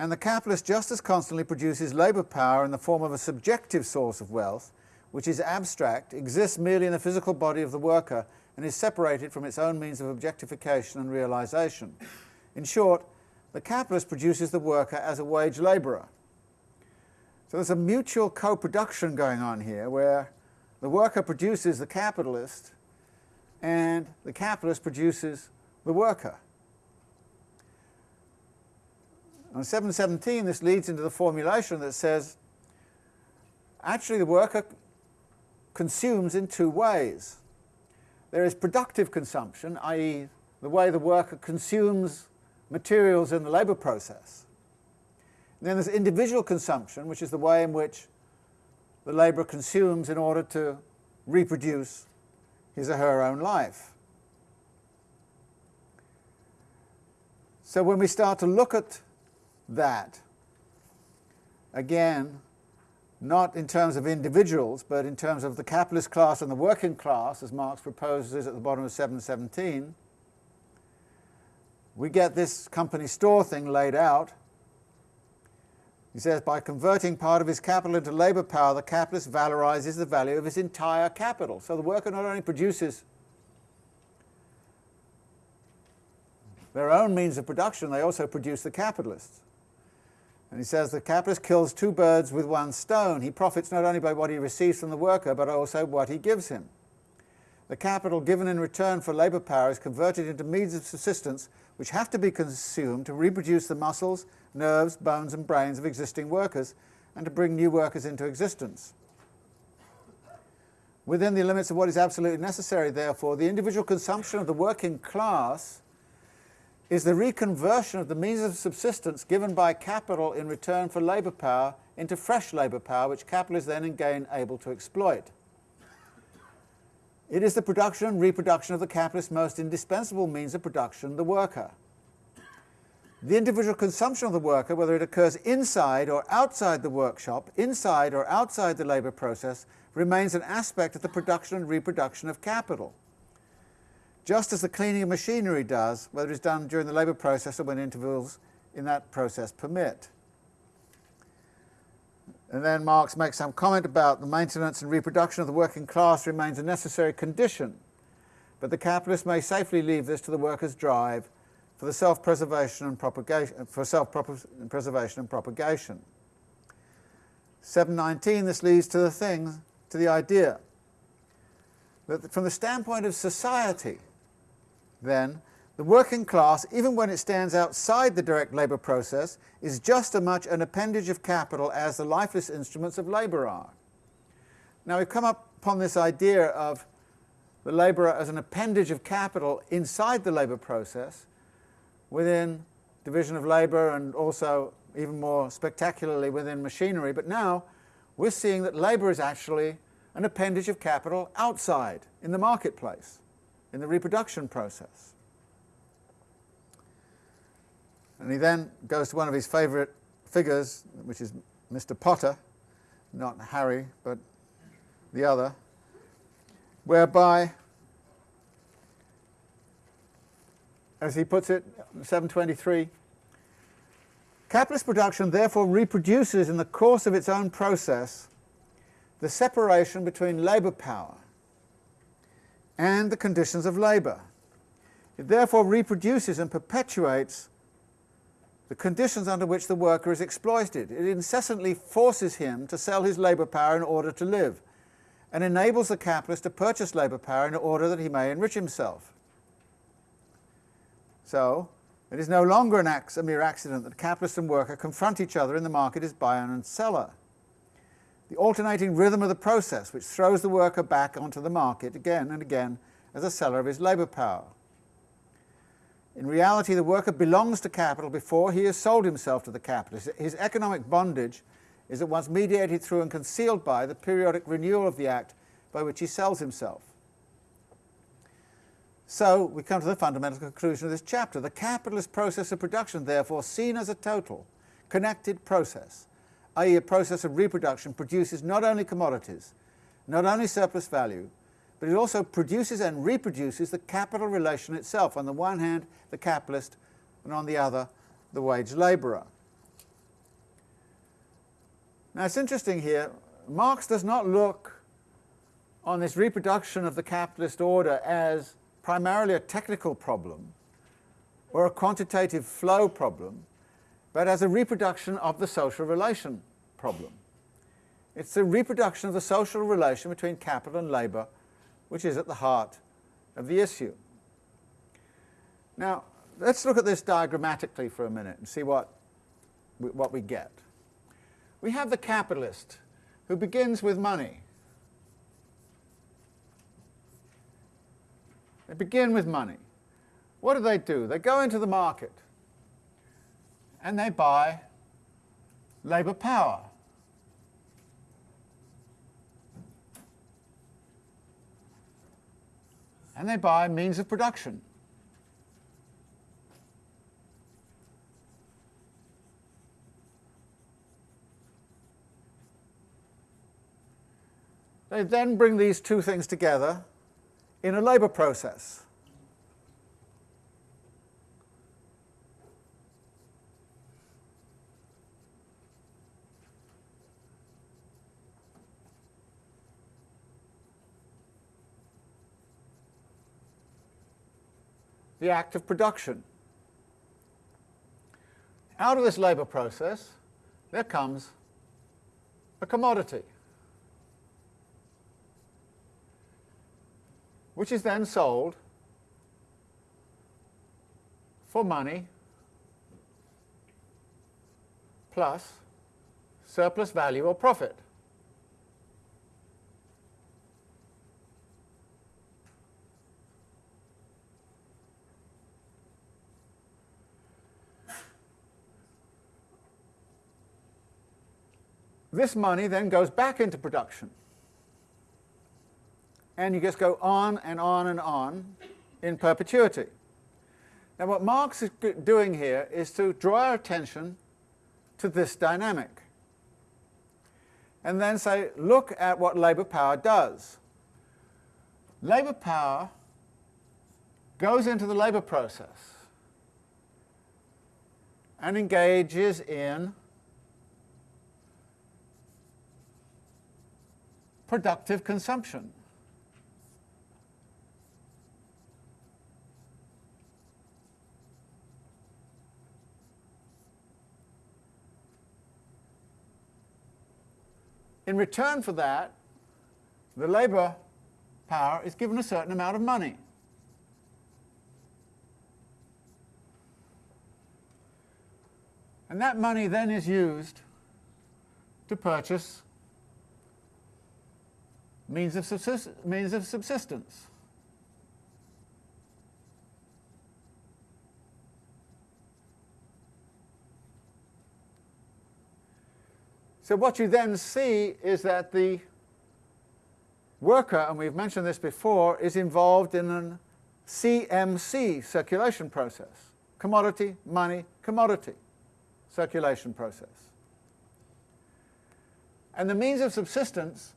And the capitalist just as constantly produces labour power in the form of a subjective source of wealth, which is abstract, exists merely in the physical body of the worker, and is separated from its own means of objectification and realisation. In short, the capitalist produces the worker as a wage labourer. So there's a mutual co-production going on here where the worker produces the capitalist and the capitalist produces the worker. On 717 this leads into the formulation that says actually the worker consumes in two ways. There is productive consumption, i.e. the way the worker consumes materials in the labour process. And then there's individual consumption, which is the way in which the labourer consumes in order to reproduce his or her own life. So when we start to look at that, again, not in terms of individuals, but in terms of the capitalist class and the working class, as Marx proposes at the bottom of 717, we get this company store thing laid out. He says, by converting part of his capital into labour power, the capitalist valorizes the value of his entire capital. So the worker not only produces their own means of production, they also produce the capitalists. And he says the capitalist kills two birds with one stone. He profits not only by what he receives from the worker, but also what he gives him. The capital given in return for labour power is converted into means of subsistence which have to be consumed to reproduce the muscles, nerves, bones and brains of existing workers and to bring new workers into existence. Within the limits of what is absolutely necessary, therefore, the individual consumption of the working class is the reconversion of the means of subsistence given by capital in return for labour power into fresh labour power which capital is then again able to exploit. It is the production and reproduction of the capitalist's most indispensable means of production, the worker. The individual consumption of the worker, whether it occurs inside or outside the workshop, inside or outside the labour process, remains an aspect of the production and reproduction of capital just as the cleaning of machinery does, whether it's done during the labour process or when intervals in that process permit. And then Marx makes some comment about the maintenance and reproduction of the working class remains a necessary condition, but the capitalist may safely leave this to the workers' drive for the self-preservation and propagation for self-preservation and propagation. 719 this leads to the thing, to the idea that from the standpoint of society, then, the working class, even when it stands outside the direct labour process, is just as much an appendage of capital as the lifeless instruments of labour are. Now we've come up upon this idea of the labourer as an appendage of capital inside the labour process, within division of labour and also even more spectacularly within machinery, but now we're seeing that labour is actually an appendage of capital outside, in the marketplace in the reproduction process. And he then goes to one of his favourite figures, which is Mr. Potter, not Harry, but the other, whereby, as he puts it, 723, capitalist production therefore reproduces in the course of its own process the separation between labour power and the conditions of labour. It therefore reproduces and perpetuates the conditions under which the worker is exploited. It incessantly forces him to sell his labour power in order to live, and enables the capitalist to purchase labour power in order that he may enrich himself. So, it is no longer an a mere accident that capitalist and worker confront each other in the market as buyer and seller the alternating rhythm of the process which throws the worker back onto the market again and again as a seller of his labour power. In reality, the worker belongs to capital before he has sold himself to the capitalist. His economic bondage is at once mediated through and concealed by the periodic renewal of the act by which he sells himself. So we come to the fundamental conclusion of this chapter. The capitalist process of production, therefore, seen as a total, connected process, i.e. a process of reproduction, produces not only commodities, not only surplus value, but it also produces and reproduces the capital relation itself. On the one hand, the capitalist, and on the other, the wage labourer. Now it's interesting here, Marx does not look on this reproduction of the capitalist order as primarily a technical problem or a quantitative flow problem, but as a reproduction of the social relation problem. It's the reproduction of the social relation between capital and labour which is at the heart of the issue. Now, let's look at this diagrammatically for a minute and see what, what we get. We have the capitalist who begins with money. They begin with money. What do they do? They go into the market and they buy labour power. And they buy means of production. They then bring these two things together in a labour process. The act of production. Out of this labour process, there comes a commodity. which is then sold for money plus surplus value or profit. This money then goes back into production and you just go on and on and on in perpetuity. Now what Marx is doing here is to draw our attention to this dynamic and then say, look at what labour power does. Labour power goes into the labour process and engages in productive consumption. In return for that, the labour power is given a certain amount of money. And that money then is used to purchase means of, subsist means of subsistence. So what you then see is that the worker, and we've mentioned this before, is involved in a CMC circulation process. Commodity, money, commodity circulation process. And the means of subsistence,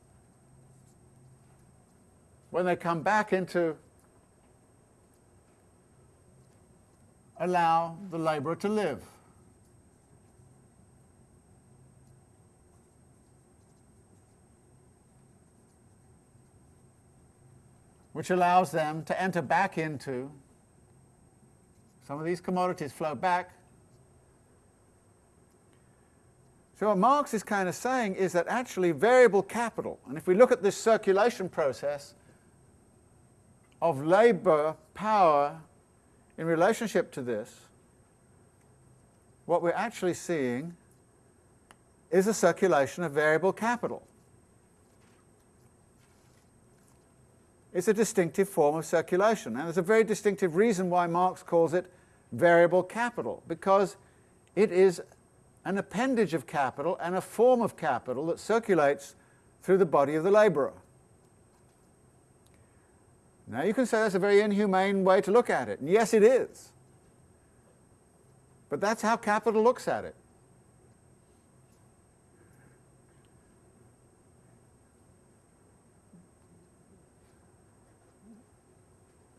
when they come back into allow the labourer to live. which allows them to enter back into some of these commodities flow back. So what Marx is kind of saying is that actually variable capital, and if we look at this circulation process of labour power in relationship to this, what we're actually seeing is a circulation of variable capital. It's a distinctive form of circulation. And there's a very distinctive reason why Marx calls it variable capital because it is an appendage of capital and a form of capital that circulates through the body of the labourer. Now you can say that's a very inhumane way to look at it, and yes it is. But that's how capital looks at it.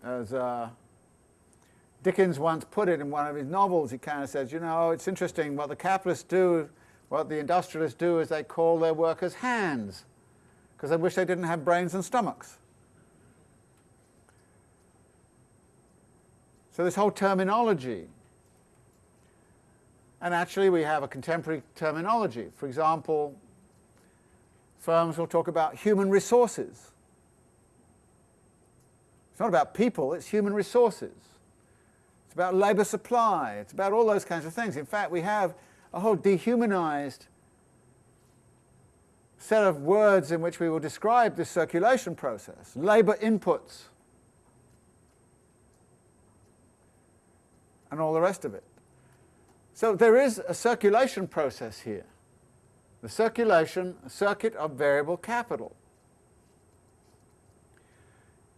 As uh, Dickens once put it in one of his novels, he kind of says, you know, it's interesting what the capitalists do, what the industrialists do is they call their workers hands, because they wish they didn't have brains and stomachs. So this whole terminology, and actually we have a contemporary terminology. For example, firms will talk about human resources. It's not about people, it's human resources. It's about labour supply, it's about all those kinds of things. In fact, we have a whole dehumanized set of words in which we will describe this circulation process. Labour inputs, and all the rest of it. So there is a circulation process here. The circulation, a circuit of variable capital.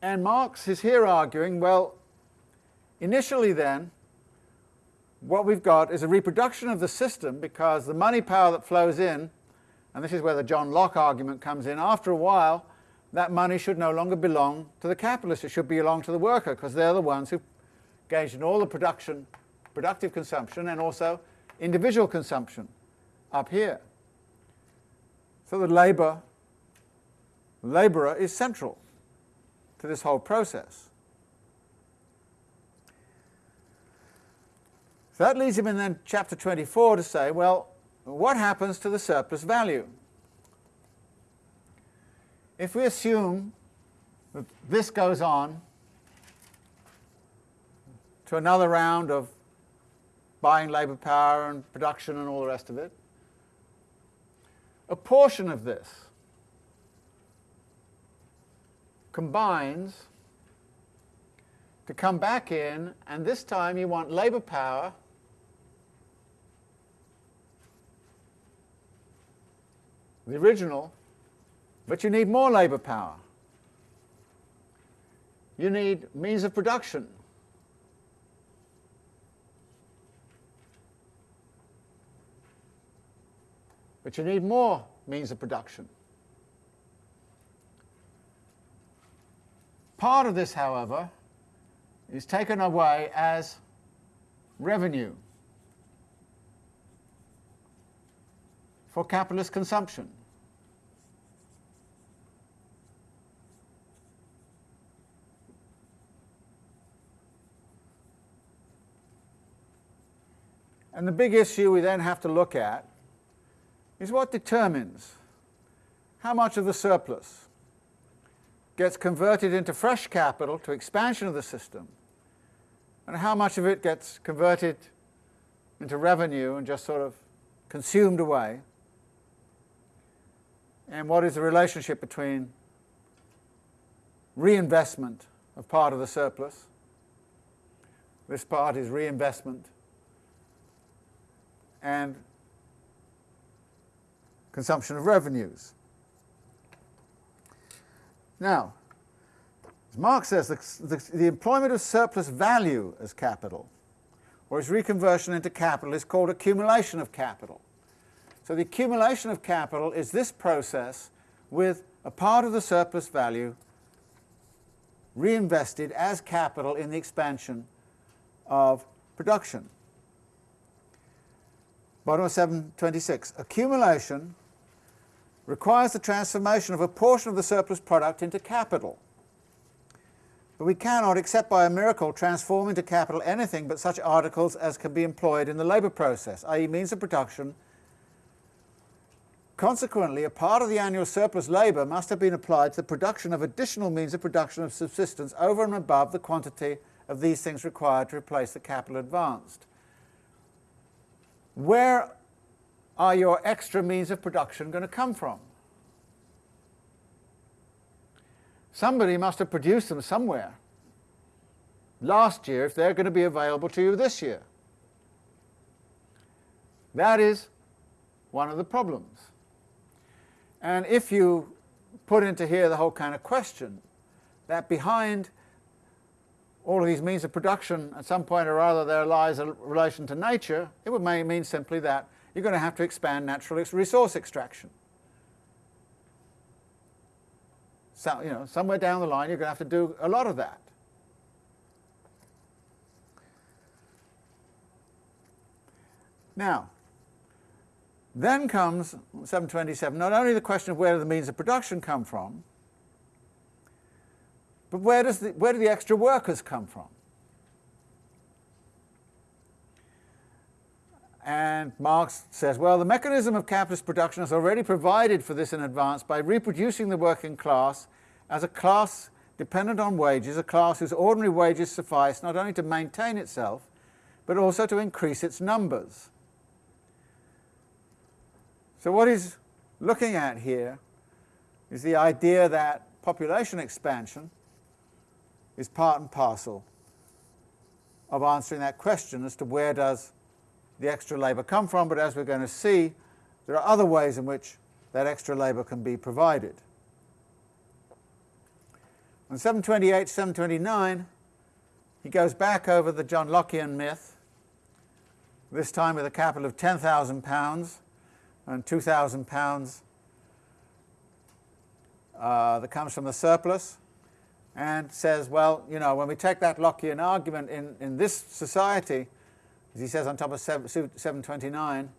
And Marx is here arguing, well, initially then, what we've got is a reproduction of the system because the money power that flows in, and this is where the John Locke argument comes in, after a while that money should no longer belong to the capitalist, it should belong to the worker because they're the ones who engaged in all the production, productive consumption and also individual consumption up here. So the labour, labourer is central to this whole process. So that leads him in then chapter 24 to say, well, what happens to the surplus value? If we assume that this goes on to another round of buying labour power and production and all the rest of it, a portion of this combines to come back in, and this time you want labour power the original, but you need more labour power. You need means of production. But you need more means of production. Part of this, however, is taken away as revenue for capitalist consumption. And the big issue we then have to look at is what determines how much of the surplus gets converted into fresh capital to expansion of the system, and how much of it gets converted into revenue and just sort of consumed away, and what is the relationship between reinvestment of part of the surplus, this part is reinvestment, and consumption of revenues. Now, as Marx says, the, the, the, employment of surplus value as capital, or its reconversion into capital, is called accumulation of capital. So the accumulation of capital is this process with a part of the surplus value reinvested as capital in the expansion of production. Bottom of 726. Accumulation requires the transformation of a portion of the surplus product into capital. But we cannot, except by a miracle, transform into capital anything but such articles as can be employed in the labour process, i.e. means of production. Consequently, a part of the annual surplus labour must have been applied to the production of additional means of production of subsistence over and above the quantity of these things required to replace the capital advanced. Where are your extra means of production going to come from? Somebody must have produced them somewhere. last year if they're going to be available to you this year? That is one of the problems. And if you put into here the whole kind of question that behind all of these means of production at some point or other there lies a relation to nature, it would mean simply that you're going to have to expand natural resource extraction. So, you know, somewhere down the line you're going to have to do a lot of that. Now, then comes 727, not only the question of where do the means of production come from, but where, does the, where do the extra workers come from? And Marx says, well, the mechanism of capitalist production has already provided for this in advance by reproducing the working class as a class dependent on wages, a class whose ordinary wages suffice not only to maintain itself, but also to increase its numbers. So what he's looking at here is the idea that population expansion is part and parcel of answering that question as to where does the extra labour come from, but as we're going to see, there are other ways in which that extra labour can be provided. On 728, 729, he goes back over the John Lockean myth, this time with a capital of £10,000 and £2,000 uh, that comes from the surplus and says, well, you know, when we take that Lockean argument in, in this society, he says on top of 729,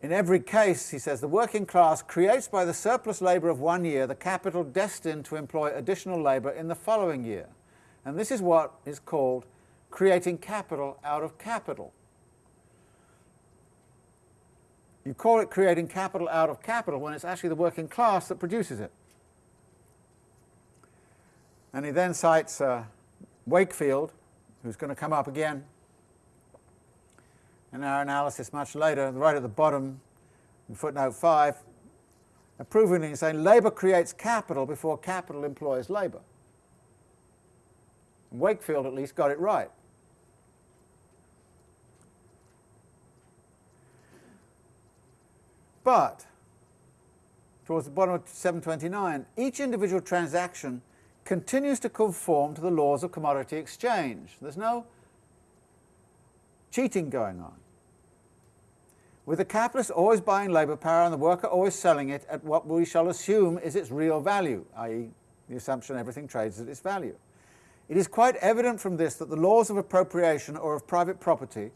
in every case, he says, the working class creates by the surplus labour of one year the capital destined to employ additional labour in the following year. And this is what is called creating capital out of capital. You call it creating capital out of capital when it's actually the working class that produces it. And he then cites uh, Wakefield, who's going to come up again in our analysis much later, right at the bottom, in footnote 5, approvingly saying labour creates capital before capital employs labour. Wakefield at least got it right. But, towards the bottom of 729, each individual transaction continues to conform to the laws of commodity exchange. There's no cheating going on. With the capitalist always buying labour power and the worker always selling it at what we shall assume is its real value, i.e. the assumption everything trades at its value. It is quite evident from this that the laws of appropriation or of private property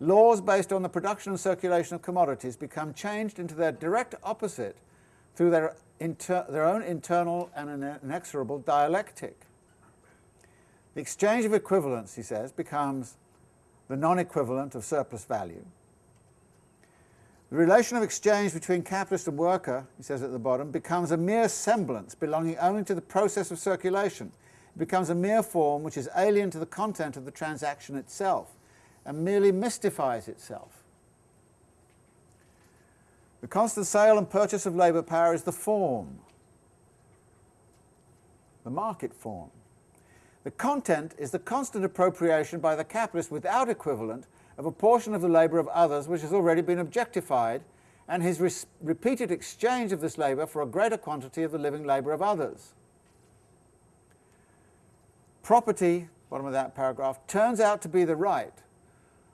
laws based on the production and circulation of commodities become changed into their direct opposite through their, their own internal and inexorable dialectic. The exchange of equivalents, he says, becomes the non-equivalent of surplus value. The relation of exchange between capitalist and worker, he says at the bottom, becomes a mere semblance belonging only to the process of circulation. It becomes a mere form which is alien to the content of the transaction itself and merely mystifies itself. The constant sale and purchase of labour power is the form, the market form. The content is the constant appropriation by the capitalist without equivalent of a portion of the labour of others which has already been objectified and his repeated exchange of this labour for a greater quantity of the living labour of others. Property, bottom of that paragraph, turns out to be the right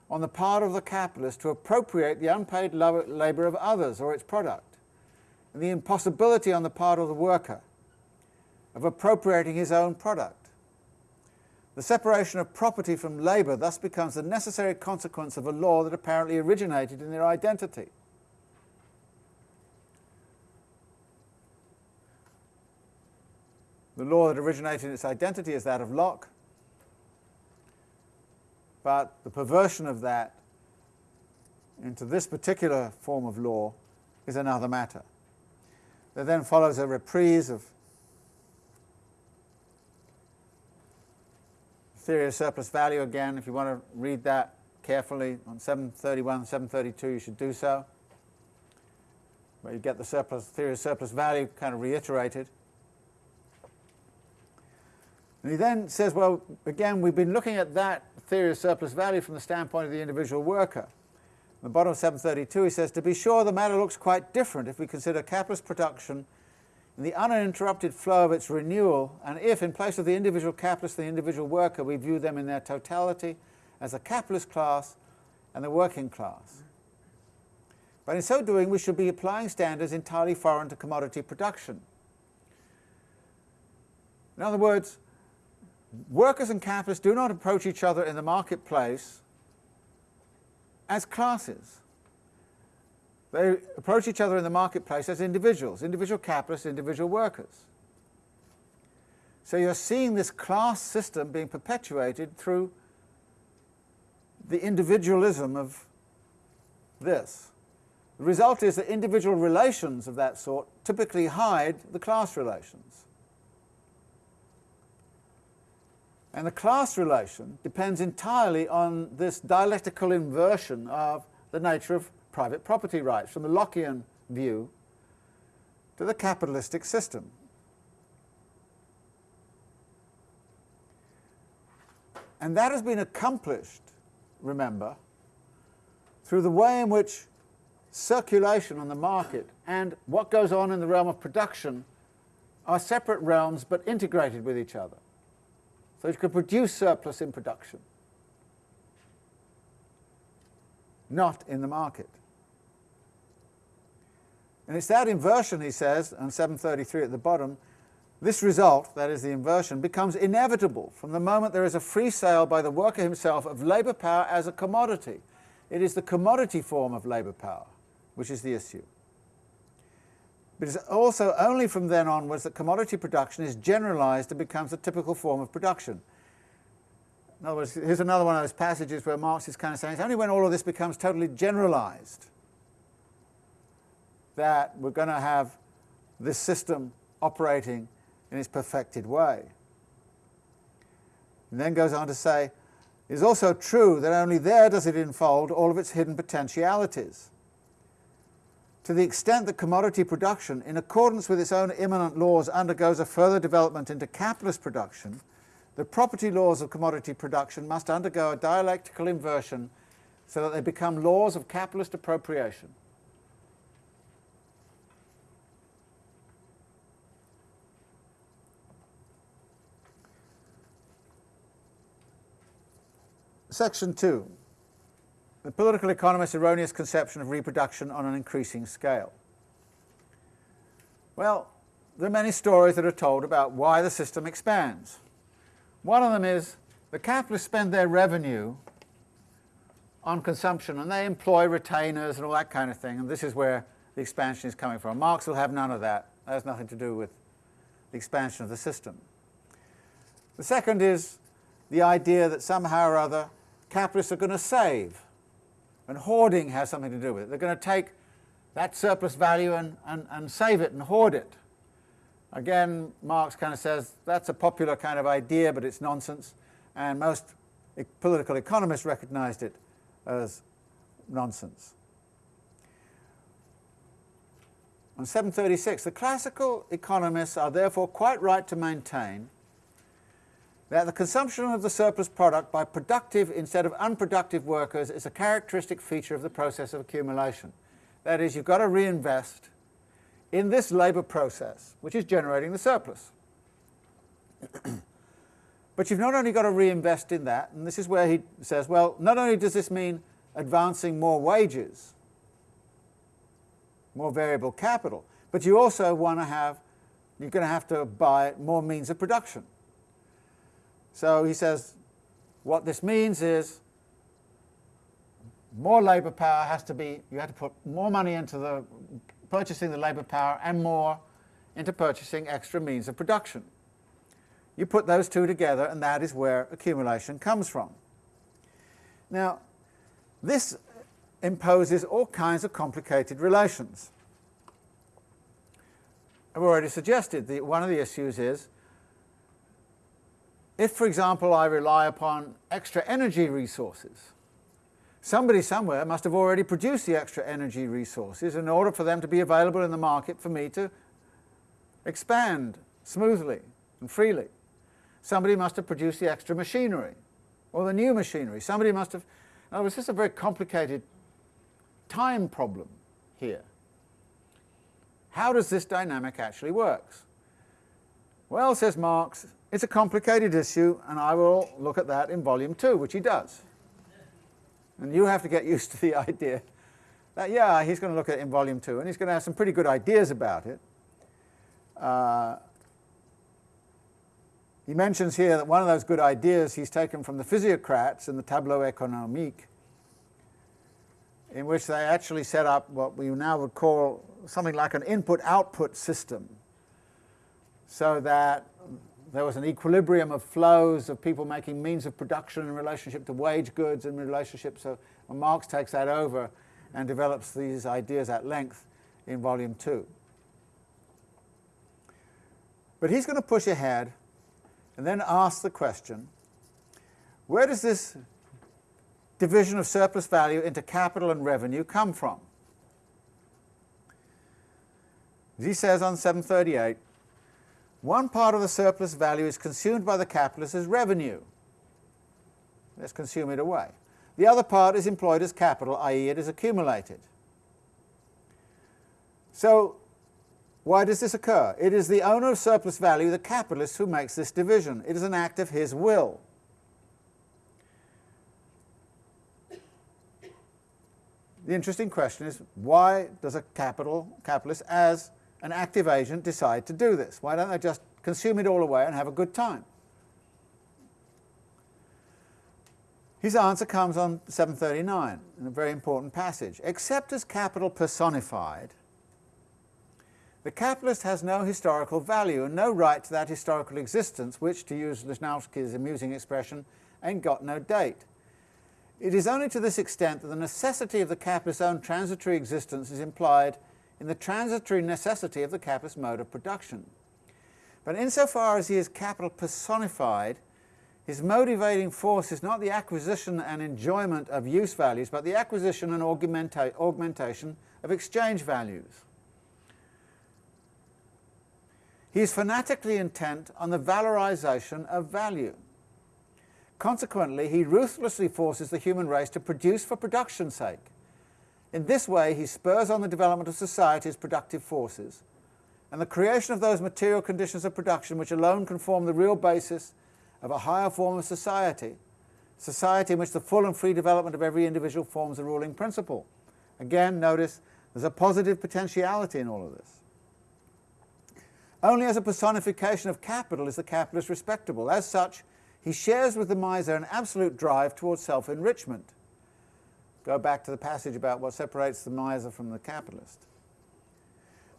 on the part of the capitalist to appropriate the unpaid labour of others or its product, and the impossibility on the part of the worker of appropriating his own product. The separation of property from labour thus becomes the necessary consequence of a law that apparently originated in their identity. The law that originated in its identity is that of Locke, but the perversion of that into this particular form of law is another matter. There then follows a reprise of theory of surplus value again. If you want to read that carefully on 731, 732, you should do so. Where you get the surplus theory of surplus value kind of reiterated. And he then says, well, again, we've been looking at that theory of surplus value from the standpoint of the individual worker. At the bottom of 732 he says, to be sure the matter looks quite different if we consider capitalist production in the uninterrupted flow of its renewal, and if, in place of the individual capitalist and the individual worker, we view them in their totality as a capitalist class and the working class. But in so doing, we should be applying standards entirely foreign to commodity production. In other words, workers and capitalists do not approach each other in the marketplace as classes. They approach each other in the marketplace as individuals, individual capitalists, individual workers. So you're seeing this class system being perpetuated through the individualism of this. The result is that individual relations of that sort typically hide the class relations. And the class relation depends entirely on this dialectical inversion of the nature of private property rights, from the Lockean view to the capitalistic system. And that has been accomplished, remember, through the way in which circulation on the market and what goes on in the realm of production are separate realms but integrated with each other. So you can produce surplus in production, not in the market. And it's that inversion, he says, on 733 at the bottom, this result, that is the inversion, becomes inevitable from the moment there is a free sale by the worker himself of labour power as a commodity. It is the commodity form of labour power which is the issue. But it's also only from then onwards that commodity production is generalized and becomes a typical form of production. In other words, here's another one of those passages where Marx is kind of saying it's only when all of this becomes totally generalized that we're going to have this system operating in its perfected way. And then goes on to say, it is also true that only there does it unfold all of its hidden potentialities to the extent that commodity production, in accordance with its own immanent laws, undergoes a further development into capitalist production, the property laws of commodity production must undergo a dialectical inversion so that they become laws of capitalist appropriation. Section 2 the political economist's erroneous conception of reproduction on an increasing scale. Well, there are many stories that are told about why the system expands. One of them is the capitalists spend their revenue on consumption and they employ retainers and all that kind of thing, and this is where the expansion is coming from. Marx will have none of that. That has nothing to do with the expansion of the system. The second is the idea that somehow or other capitalists are going to save and hoarding has something to do with it. They're going to take that surplus value and, and, and save it and hoard it. Again, Marx kind of says that's a popular kind of idea, but it's nonsense, and most political economists recognized it as nonsense. On 736, the classical economists are therefore quite right to maintain that the consumption of the surplus product by productive instead of unproductive workers is a characteristic feature of the process of accumulation. That is, you've got to reinvest in this labour process, which is generating the surplus. but you've not only got to reinvest in that, and this is where he says, well, not only does this mean advancing more wages, more variable capital, but you also want to have, you're going to have to buy more means of production. So he says what this means is more labour power has to be, you have to put more money into the purchasing the labour power and more into purchasing extra means of production. You put those two together and that is where accumulation comes from. Now, this imposes all kinds of complicated relations. I've already suggested that one of the issues is if, for example, I rely upon extra energy resources, somebody somewhere must have already produced the extra energy resources in order for them to be available in the market for me to expand smoothly and freely. somebody must have produced the extra machinery, or the new machinery. Somebody must have... In other words, this is a very complicated time problem here. How does this dynamic actually work? Well, says Marx, it's a complicated issue, and I will look at that in volume two, which he does. And you have to get used to the idea that, yeah, he's going to look at it in volume two, and he's going to have some pretty good ideas about it. Uh, he mentions here that one of those good ideas he's taken from the physiocrats in the Tableau économique, in which they actually set up what we now would call something like an input-output system, so that there was an equilibrium of flows of people making means of production in relationship to wage goods and relationship. So Marx takes that over and develops these ideas at length in volume two. But he's going to push ahead and then ask the question, where does this division of surplus value into capital and revenue come from? As he says on 738, one part of the surplus value is consumed by the capitalist as revenue. Let's consume it away. The other part is employed as capital, i.e. it is accumulated. So why does this occur? It is the owner of surplus value, the capitalist, who makes this division. It is an act of his will. The interesting question is, why does a capital capitalist, as an active agent, decide to do this? Why don't they just consume it all away and have a good time? His answer comes on 739, in a very important passage. Except as capital personified, the capitalist has no historical value and no right to that historical existence which, to use Lichnowsky's amusing expression, ain't got no date. It is only to this extent that the necessity of the capitalist's own transitory existence is implied in the transitory necessity of the capitalist mode of production. But insofar as he is capital personified, his motivating force is not the acquisition and enjoyment of use values, but the acquisition and augmenta augmentation of exchange values. He is fanatically intent on the valorization of value. Consequently, he ruthlessly forces the human race to produce for production's sake. In this way, he spurs on the development of society's productive forces, and the creation of those material conditions of production which alone can form the real basis of a higher form of society, society in which the full and free development of every individual forms the ruling principle. Again, notice there's a positive potentiality in all of this. Only as a personification of capital is the capitalist respectable. As such, he shares with the miser an absolute drive towards self-enrichment. Go back to the passage about what separates the miser from the capitalist.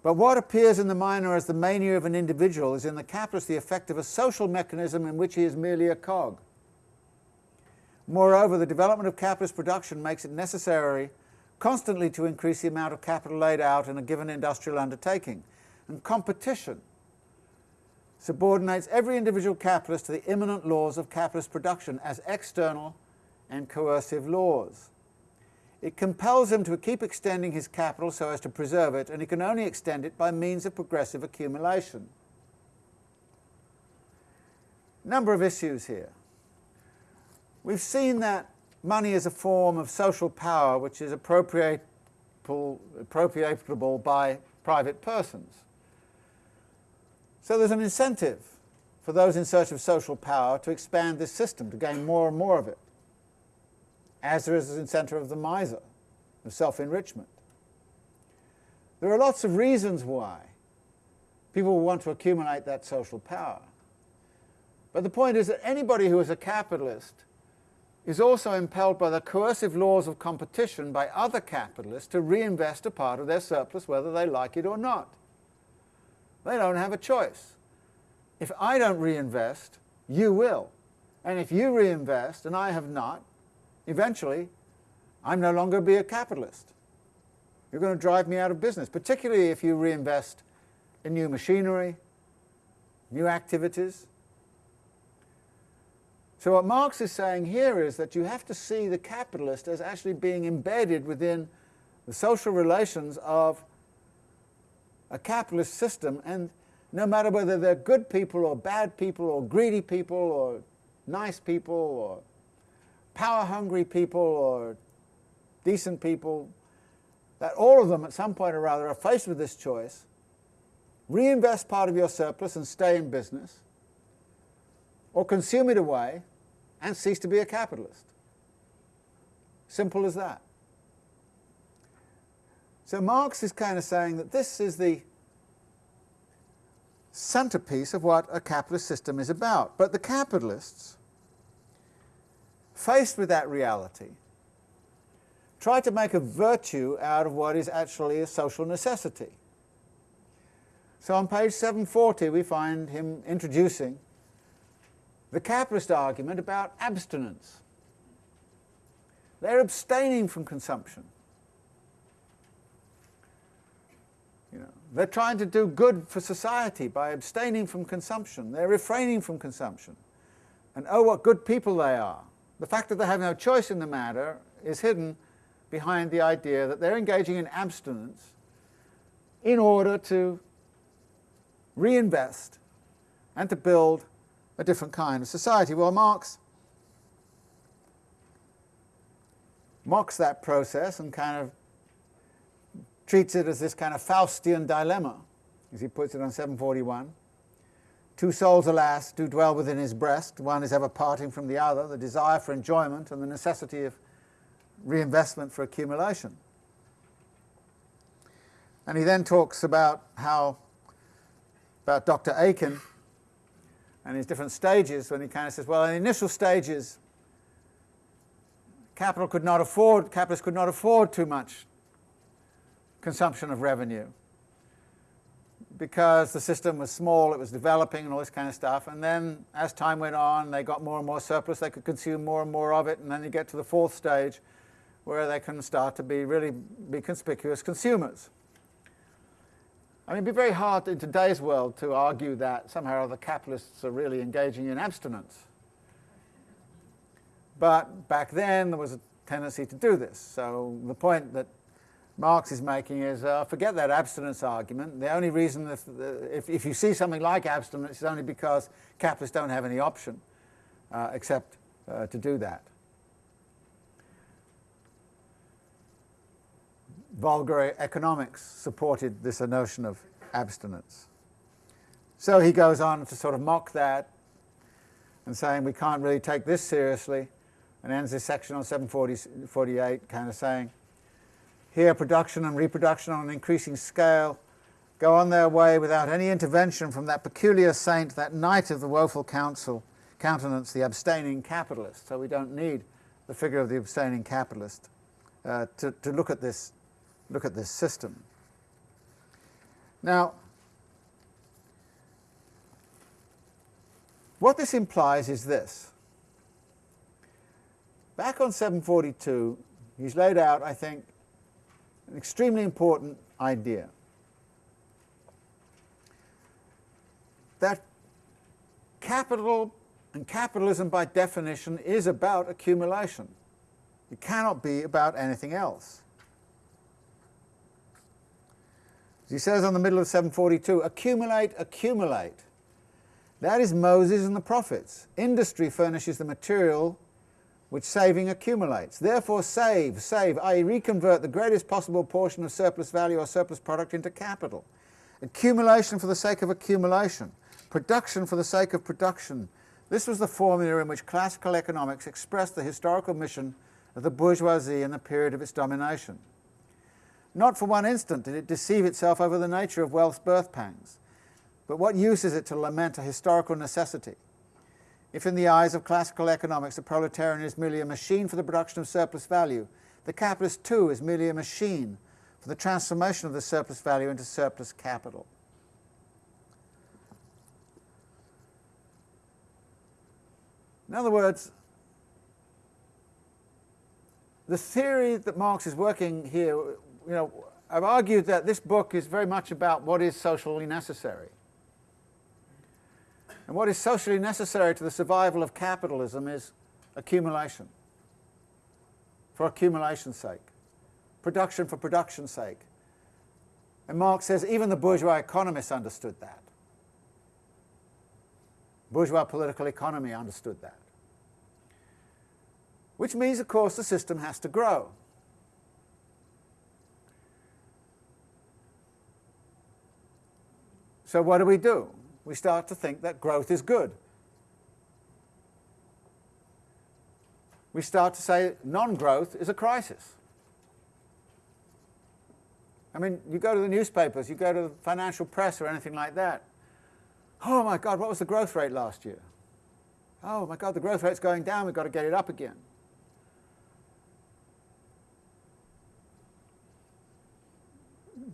But what appears in the miner as the mania of an individual is in the capitalist the effect of a social mechanism in which he is merely a cog. Moreover, the development of capitalist production makes it necessary constantly to increase the amount of capital laid out in a given industrial undertaking, and competition subordinates every individual capitalist to the immanent laws of capitalist production as external and coercive laws. It compels him to keep extending his capital so as to preserve it, and he can only extend it by means of progressive accumulation. Number of issues here. We've seen that money is a form of social power which is appropriatable, by private persons. So there's an incentive for those in search of social power to expand this system, to gain more and more of it as there is the center of the miser, of self-enrichment. There are lots of reasons why people want to accumulate that social power. But the point is that anybody who is a capitalist is also impelled by the coercive laws of competition by other capitalists to reinvest a part of their surplus whether they like it or not. They don't have a choice. If I don't reinvest, you will. And if you reinvest and I have not, eventually I'm no longer be a capitalist. You're going to drive me out of business, particularly if you reinvest in new machinery, new activities. So what Marx is saying here is that you have to see the capitalist as actually being embedded within the social relations of a capitalist system and no matter whether they're good people or bad people or greedy people or nice people or power-hungry people or decent people, that all of them at some point or other are faced with this choice, reinvest part of your surplus and stay in business, or consume it away and cease to be a capitalist. Simple as that. So Marx is kind of saying that this is the centerpiece of what a capitalist system is about. But the capitalists, faced with that reality, try to make a virtue out of what is actually a social necessity. So on page 740 we find him introducing the capitalist argument about abstinence. They're abstaining from consumption. You know, they're trying to do good for society by abstaining from consumption. They're refraining from consumption. And oh, what good people they are. The fact that they have no choice in the matter is hidden behind the idea that they're engaging in abstinence in order to reinvest and to build a different kind of society. Well, Marx mocks that process and kind of treats it as this kind of Faustian dilemma, as he puts it on 741. Two souls, alas, do dwell within his breast. One is ever parting from the other, the desire for enjoyment and the necessity of reinvestment for accumulation. And he then talks about how, about Dr. Aikin and his different stages, when he kind of says, well, in the initial stages, capital could not afford, capitalists could not afford too much consumption of revenue because the system was small, it was developing and all this kind of stuff. And then as time went on, they got more and more surplus, they could consume more and more of it, and then you get to the fourth stage where they can start to be really be conspicuous consumers. I mean, it'd be very hard in today's world to argue that somehow the capitalists are really engaging in abstinence. But back then there was a tendency to do this. So the point that Marx is making is uh, forget that abstinence argument. The only reason if, if, if, you see something like abstinence is only because capitalists don't have any option uh, except uh, to do that. vulgar economics supported this notion of abstinence. So he goes on to sort of mock that and saying we can't really take this seriously and ends this section on 748 kind of saying here production and reproduction on an increasing scale go on their way without any intervention from that peculiar saint, that knight of the woeful counsel, countenance, the abstaining capitalist. So we don't need the figure of the abstaining capitalist uh, to, to look at this look at this system. Now, what this implies is this. Back on 742, he's laid out, I think, an extremely important idea. That capital and capitalism by definition is about accumulation. It cannot be about anything else. As he says on the middle of 742, accumulate, accumulate. That is Moses and the prophets. Industry furnishes the material which saving accumulates. Therefore save, save, i.e. reconvert the greatest possible portion of surplus value or surplus product into capital. Accumulation for the sake of accumulation. Production for the sake of production. This was the formula in which classical economics expressed the historical mission of the bourgeoisie in the period of its domination. Not for one instant did it deceive itself over the nature of wealth's birth pangs. But what use is it to lament a historical necessity? If in the eyes of classical economics the proletarian is merely a machine for the production of surplus value, the capitalist too is merely a machine for the transformation of the surplus value into surplus capital. In other words, the theory that Marx is working here you know, I've argued that this book is very much about what is socially necessary. And what is socially necessary to the survival of capitalism is accumulation, for accumulation's sake, production for production's sake. And Marx says even the bourgeois economists understood that. Bourgeois political economy understood that. Which means, of course, the system has to grow. So what do we do? We start to think that growth is good. We start to say non-growth is a crisis. I mean, you go to the newspapers, you go to the financial press or anything like that. Oh my God, what was the growth rate last year? Oh my God, the growth rate's going down, we've got to get it up again.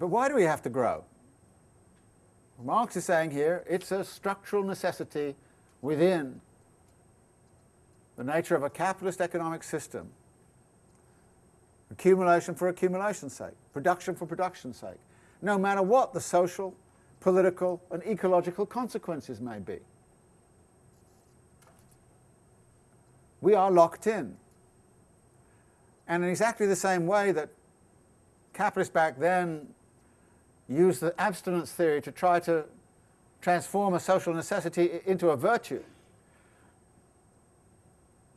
But why do we have to grow? Marx is saying here it's a structural necessity within the nature of a capitalist economic system. Accumulation for accumulation's sake, production for production's sake, no matter what the social, political and ecological consequences may be. We are locked in. And in exactly the same way that capitalists back then used the abstinence theory to try to transform a social necessity into a virtue.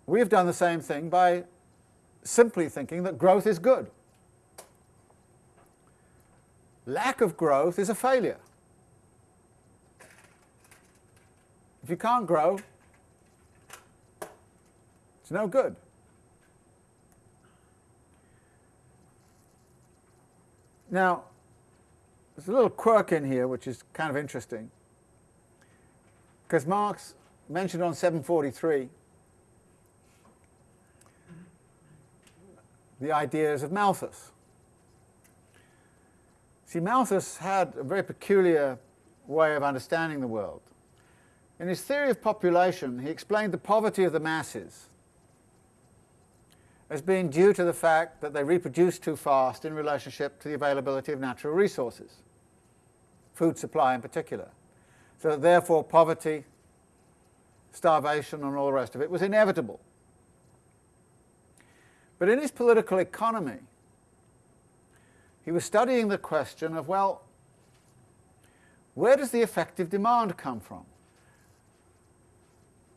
We've done the same thing by simply thinking that growth is good. Lack of growth is a failure. If you can't grow, it's no good. Now, there's a little quirk in here which is kind of interesting. Because Marx mentioned on 743 the ideas of Malthus. See, Malthus had a very peculiar way of understanding the world. In his theory of population, he explained the poverty of the masses as being due to the fact that they reproduce too fast in relationship to the availability of natural resources food supply in particular. So therefore poverty, starvation and all the rest of it was inevitable. But in his political economy, he was studying the question of, well, where does the effective demand come from?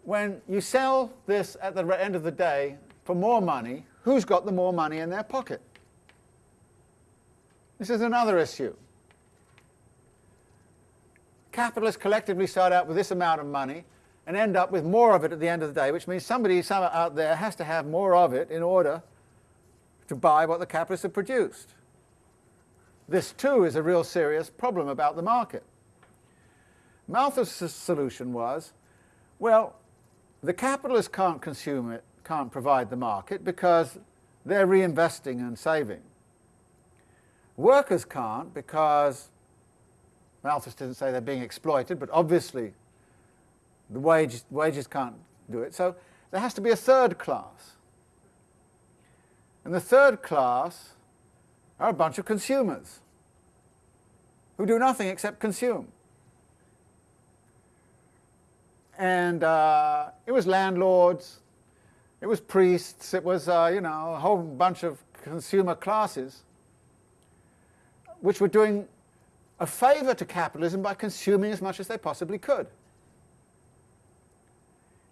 When you sell this at the end of the day for more money, who's got the more money in their pocket? This is another issue capitalists collectively start out with this amount of money and end up with more of it at the end of the day, which means somebody somewhere out there has to have more of it in order to buy what the capitalists have produced. This too is a real serious problem about the market. Malthus' solution was, well, the capitalists can't consume it, can't provide the market because they're reinvesting and saving. Workers can't because Malthus didn't say they're being exploited, but obviously the wage, wages can't do it. So there has to be a third class. And the third class are a bunch of consumers who do nothing except consume. And uh, it was landlords, it was priests, it was, uh, you know, a whole bunch of consumer classes which were doing a favour to capitalism by consuming as much as they possibly could.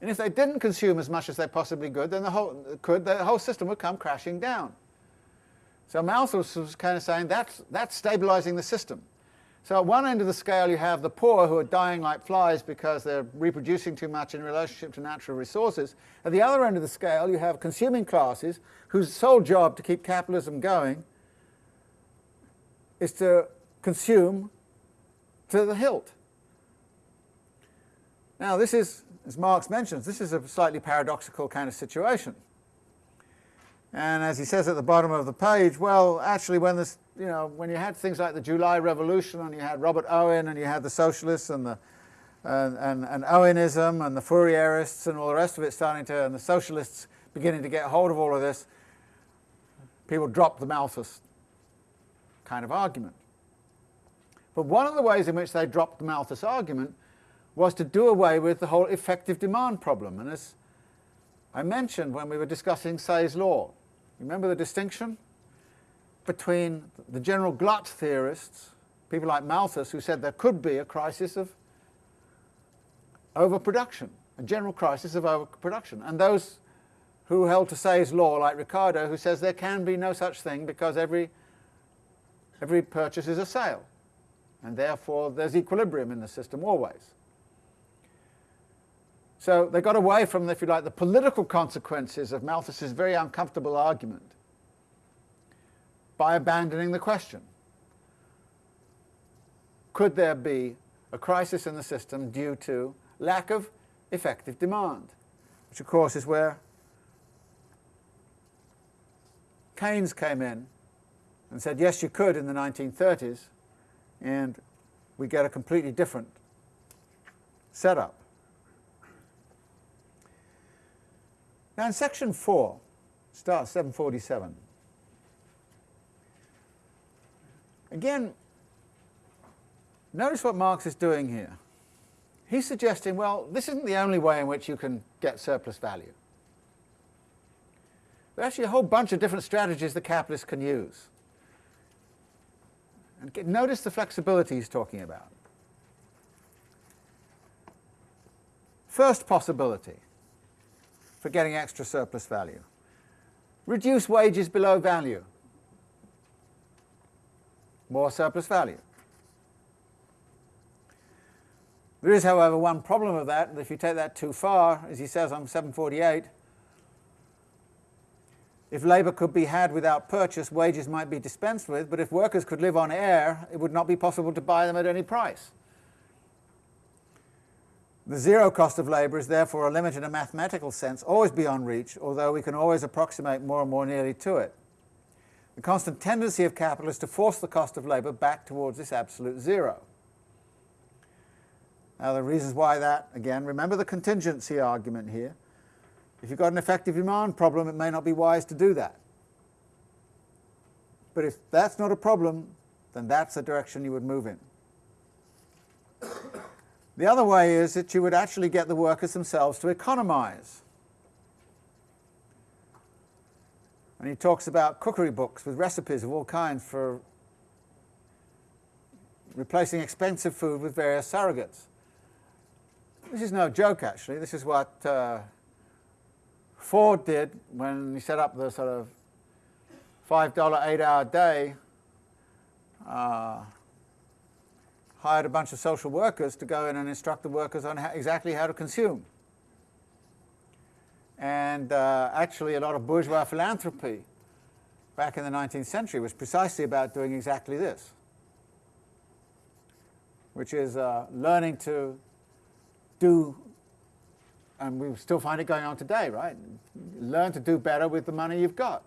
And if they didn't consume as much as they possibly could, then the whole, could, the whole system would come crashing down. So Malthus was kind of saying that's, that's stabilising the system. So at one end of the scale you have the poor who are dying like flies because they're reproducing too much in relationship to natural resources. At the other end of the scale you have consuming classes whose sole job to keep capitalism going is to consume to the hilt. Now this is, as Marx mentions, this is a slightly paradoxical kind of situation. And as he says at the bottom of the page, well, actually when this, you know, when you had things like the July Revolution and you had Robert Owen and you had the socialists and the and, and, and Owenism and the Fourierists and all the rest of it starting to, and the socialists beginning to get hold of all of this, people dropped the Malthus kind of argument. But one of the ways in which they dropped the Malthus argument was to do away with the whole effective demand problem. And as I mentioned when we were discussing Say's law, remember the distinction between the general glut theorists, people like Malthus, who said there could be a crisis of overproduction, a general crisis of overproduction. And those who held to Say's law, like Ricardo, who says there can be no such thing because every, every purchase is a sale, and therefore there's equilibrium in the system always. So they got away from, if you like, the political consequences of Malthus's very uncomfortable argument by abandoning the question. Could there be a crisis in the system due to lack of effective demand? Which of course is where Keynes came in and said, yes, you could in the 1930s, and we get a completely different setup. Now in section 4, start 747. Again, notice what Marx is doing here. He's suggesting, well, this isn't the only way in which you can get surplus value. There are actually a whole bunch of different strategies the capitalists can use. And get, notice the flexibility he's talking about. First possibility for getting extra surplus value. Reduce wages below value. More surplus value. There is, however, one problem of that, if you take that too far, as he says on 748, if labour could be had without purchase, wages might be dispensed with, but if workers could live on air, it would not be possible to buy them at any price. The zero cost of labour is therefore a limit in a mathematical sense, always beyond reach, although we can always approximate more and more nearly to it. The constant tendency of capital is to force the cost of labour back towards this absolute zero. Now the reasons why that, again, remember the contingency argument here. If you've got an effective demand problem, it may not be wise to do that. But if that's not a problem, then that's the direction you would move in. The other way is that you would actually get the workers themselves to economize. And he talks about cookery books with recipes of all kinds for replacing expensive food with various surrogates. This is no joke, actually. This is what uh, Ford did when he set up the sort of $5 eight-hour day uh, hired a bunch of social workers to go in and instruct the workers on how, exactly how to consume. And uh, actually a lot of bourgeois philanthropy back in the 19th century was precisely about doing exactly this, which is uh, learning to do, and we still find it going on today, right? Learn to do better with the money you've got.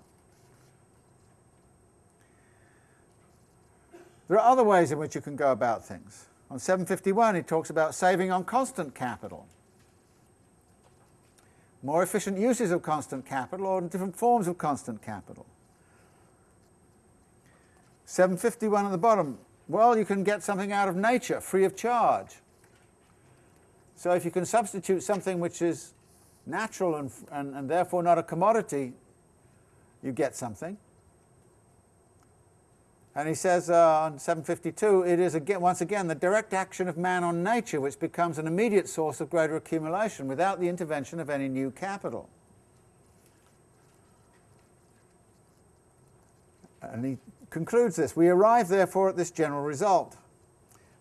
There are other ways in which you can go about things. On 751 he talks about saving on constant capital. More efficient uses of constant capital or different forms of constant capital. 751 at the bottom, well you can get something out of nature free of charge. So if you can substitute something which is natural and, and, and therefore not a commodity, you get something. And he says uh, on 752, it is again, once again the direct action of man on nature which becomes an immediate source of greater accumulation without the intervention of any new capital. And he concludes this, we arrive therefore at this general result.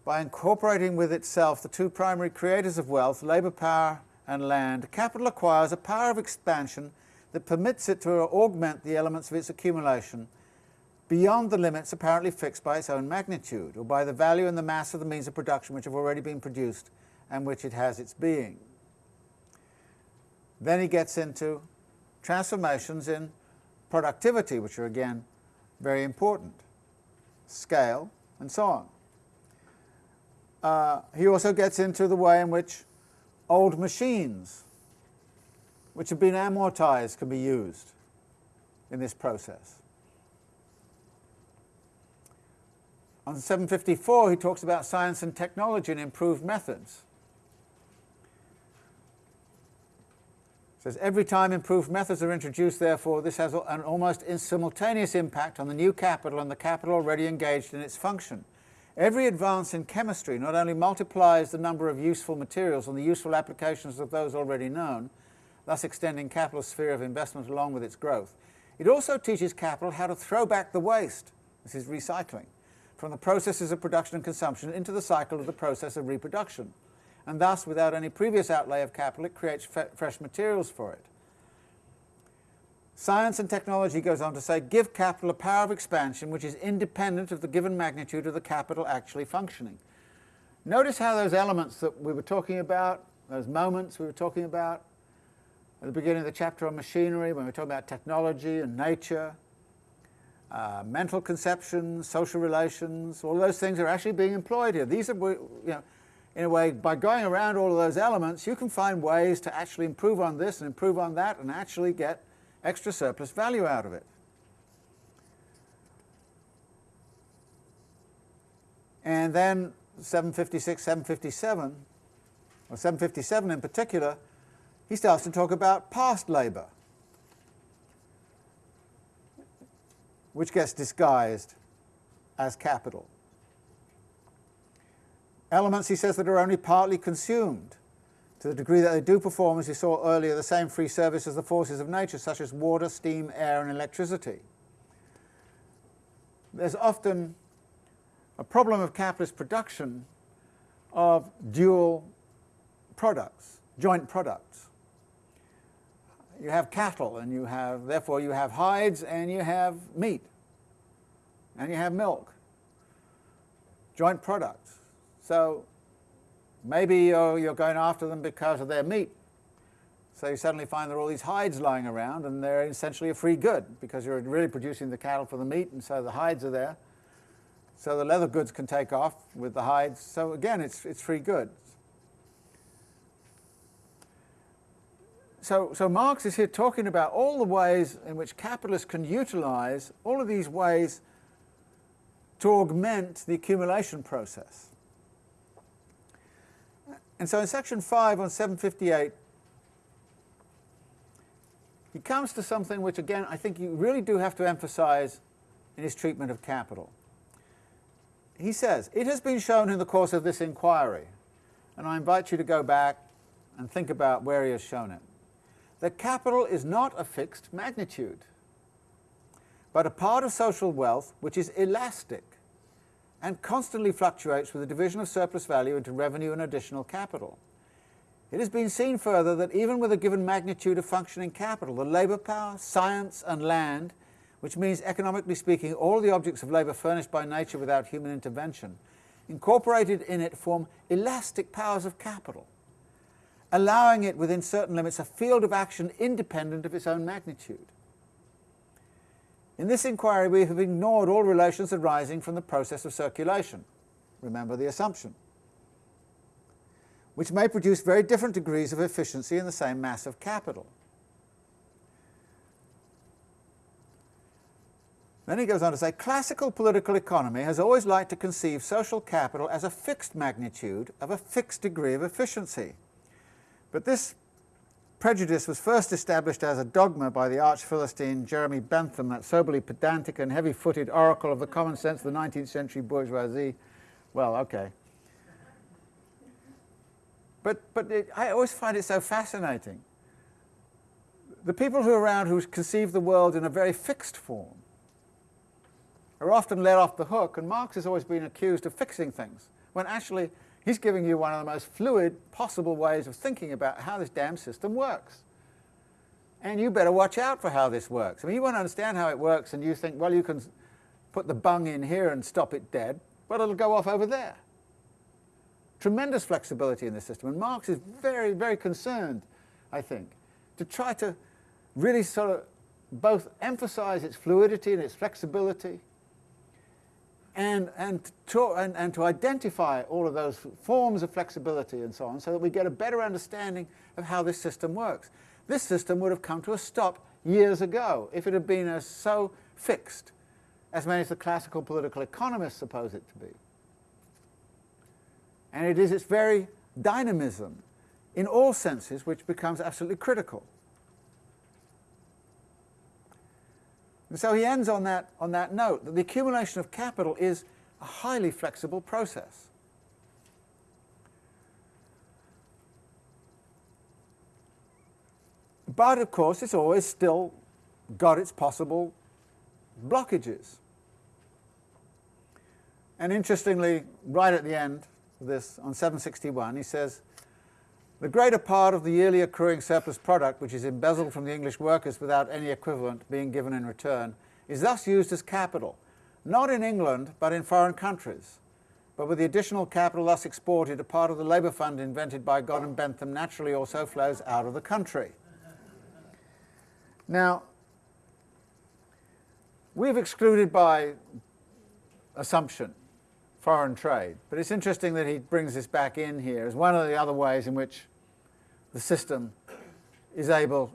By incorporating with itself the two primary creators of wealth, labour power and land, capital acquires a power of expansion that permits it to augment the elements of its accumulation beyond the limits apparently fixed by its own magnitude, or by the value and the mass of the means of production which have already been produced and which it has its being. Then he gets into transformations in productivity, which are again very important, scale, and so on. Uh, he also gets into the way in which old machines, which have been amortized, can be used in this process. On 754 he talks about science and technology and improved methods. He says every time improved methods are introduced therefore this has an almost simultaneous impact on the new capital and the capital already engaged in its function. Every advance in chemistry not only multiplies the number of useful materials and the useful applications of those already known, thus extending capital's sphere of investment along with its growth, it also teaches capital how to throw back the waste, this is recycling, from the processes of production and consumption into the cycle of the process of reproduction. And thus, without any previous outlay of capital, it creates fresh materials for it. Science and technology goes on to say, give capital a power of expansion which is independent of the given magnitude of the capital actually functioning. Notice how those elements that we were talking about, those moments we were talking about at the beginning of the chapter on machinery, when we were talking about technology and nature, uh, mental conceptions, social relations, all those things are actually being employed here. These are, you know, in a way, by going around all of those elements, you can find ways to actually improve on this and improve on that and actually get extra surplus value out of it. And then 756, 757, or 757 in particular, he starts to talk about past labour, which gets disguised as capital. Elements, he says, that are only partly consumed to the degree that they do perform, as we saw earlier, the same free service as the forces of nature, such as water, steam, air, and electricity. There's often a problem of capitalist production of dual products, joint products. You have cattle, and you have, therefore you have hides, and you have meat, and you have milk, joint products. So Maybe you're, you're going after them because of their meat. So you suddenly find there are all these hides lying around and they're essentially a free good because you're really producing the cattle for the meat and so the hides are there. So the leather goods can take off with the hides. So again, it's, it's free goods. So, so Marx is here talking about all the ways in which capitalists can utilize all of these ways to augment the accumulation process. And so in section 5 on 758, he comes to something which, again, I think you really do have to emphasize in his treatment of capital. He says, it has been shown in the course of this inquiry, and I invite you to go back and think about where he has shown it, that capital is not a fixed magnitude, but a part of social wealth which is elastic and constantly fluctuates with the division of surplus value into revenue and additional capital. It has been seen further that even with a given magnitude of functioning capital, the labour power, science and land, which means economically speaking all the objects of labour furnished by nature without human intervention, incorporated in it form elastic powers of capital, allowing it within certain limits a field of action independent of its own magnitude. In this inquiry we have ignored all relations arising from the process of circulation. Remember the assumption. Which may produce very different degrees of efficiency in the same mass of capital. Then he goes on to say, classical political economy has always liked to conceive social capital as a fixed magnitude of a fixed degree of efficiency. But this Prejudice was first established as a dogma by the arch-Philistine Jeremy Bentham, that soberly pedantic and heavy-footed oracle of the common sense of the 19th century bourgeoisie. Well, okay. But, but it, I always find it so fascinating. The people who are around who conceive the world in a very fixed form are often let off the hook, and Marx has always been accused of fixing things, when actually He's giving you one of the most fluid possible ways of thinking about how this damn system works. And you better watch out for how this works. I mean, you want to understand how it works and you think, well, you can put the bung in here and stop it dead, but it'll go off over there. Tremendous flexibility in the system. And Marx is very, very concerned, I think, to try to really sort of both emphasize its fluidity and its flexibility, and, and, to, and, and to identify all of those forms of flexibility and so on so that we get a better understanding of how this system works. This system would have come to a stop years ago if it had been as so fixed as many of the classical political economists suppose it to be. And it is its very dynamism in all senses which becomes absolutely critical. And so he ends on that, on that note, that the accumulation of capital is a highly flexible process. But of course it's always still got its possible blockages. And interestingly, right at the end of this, on 761, he says, the greater part of the yearly accruing surplus product, which is embezzled from the English workers without any equivalent being given in return, is thus used as capital, not in England, but in foreign countries. But with the additional capital thus exported, a part of the labour fund invented by God and Bentham naturally also flows out of the country. Now, we've excluded by assumption foreign trade, but it's interesting that he brings this back in here as one of the other ways in which the system is able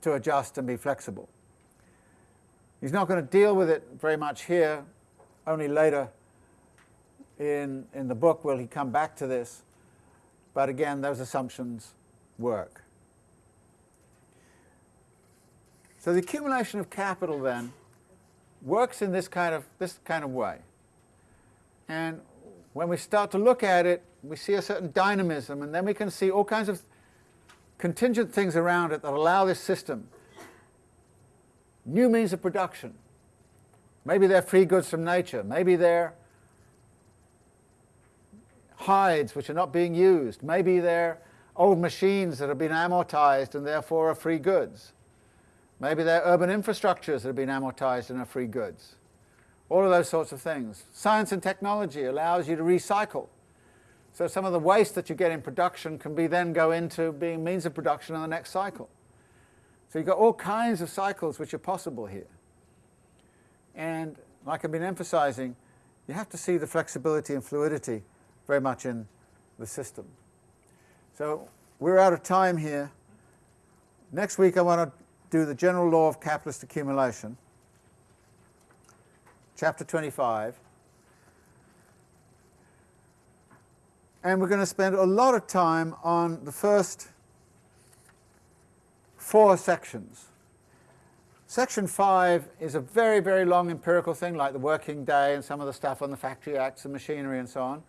to adjust and be flexible. He's not going to deal with it very much here, only later in, in the book will he come back to this, but again those assumptions work. So the accumulation of capital then works in this kind of, this kind of way. And when we start to look at it, we see a certain dynamism, and then we can see all kinds of contingent things around it that allow this system new means of production. Maybe they're free goods from nature. Maybe they're hides which are not being used. Maybe they're old machines that have been amortized and therefore are free goods. Maybe they're urban infrastructures that have been amortized and are free goods all of those sorts of things. Science and technology allows you to recycle. So some of the waste that you get in production can be then go into being means of production in the next cycle. So you've got all kinds of cycles which are possible here. And like I've been emphasizing, you have to see the flexibility and fluidity very much in the system. So we're out of time here. Next week I want to do the general law of capitalist accumulation chapter 25. And we're going to spend a lot of time on the first four sections. Section 5 is a very, very long empirical thing like the working day and some of the stuff on the factory acts and machinery and so on.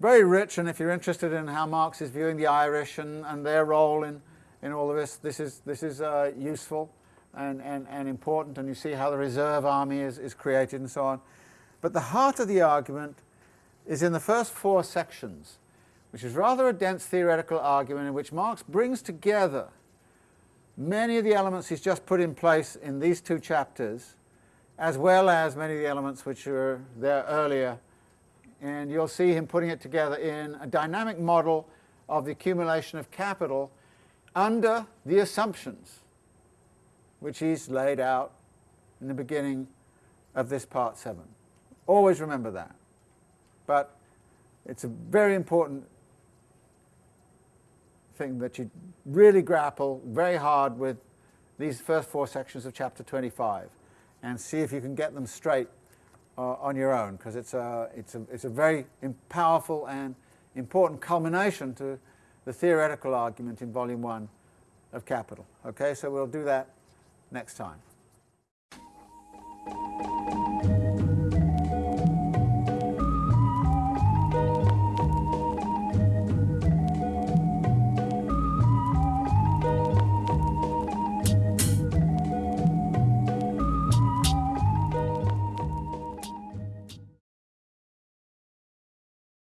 Very rich, and if you're interested in how Marx is viewing the Irish and, and their role in, in all of this, this is, this is uh, useful and, and, and important, and you see how the reserve army is, is created and so on. But the heart of the argument is in the first four sections, which is rather a dense theoretical argument in which Marx brings together many of the elements he's just put in place in these two chapters, as well as many of the elements which were there earlier. And you'll see him putting it together in a dynamic model of the accumulation of capital under the assumptions which he's laid out in the beginning of this part 7. Always remember that. But it's a very important thing that you really grapple very hard with these first four sections of chapter 25 and see if you can get them straight uh, on your own because it's a, it's, a, it's a very powerful and important culmination to the theoretical argument in volume 1 of Capital. Okay, so we'll do that next time.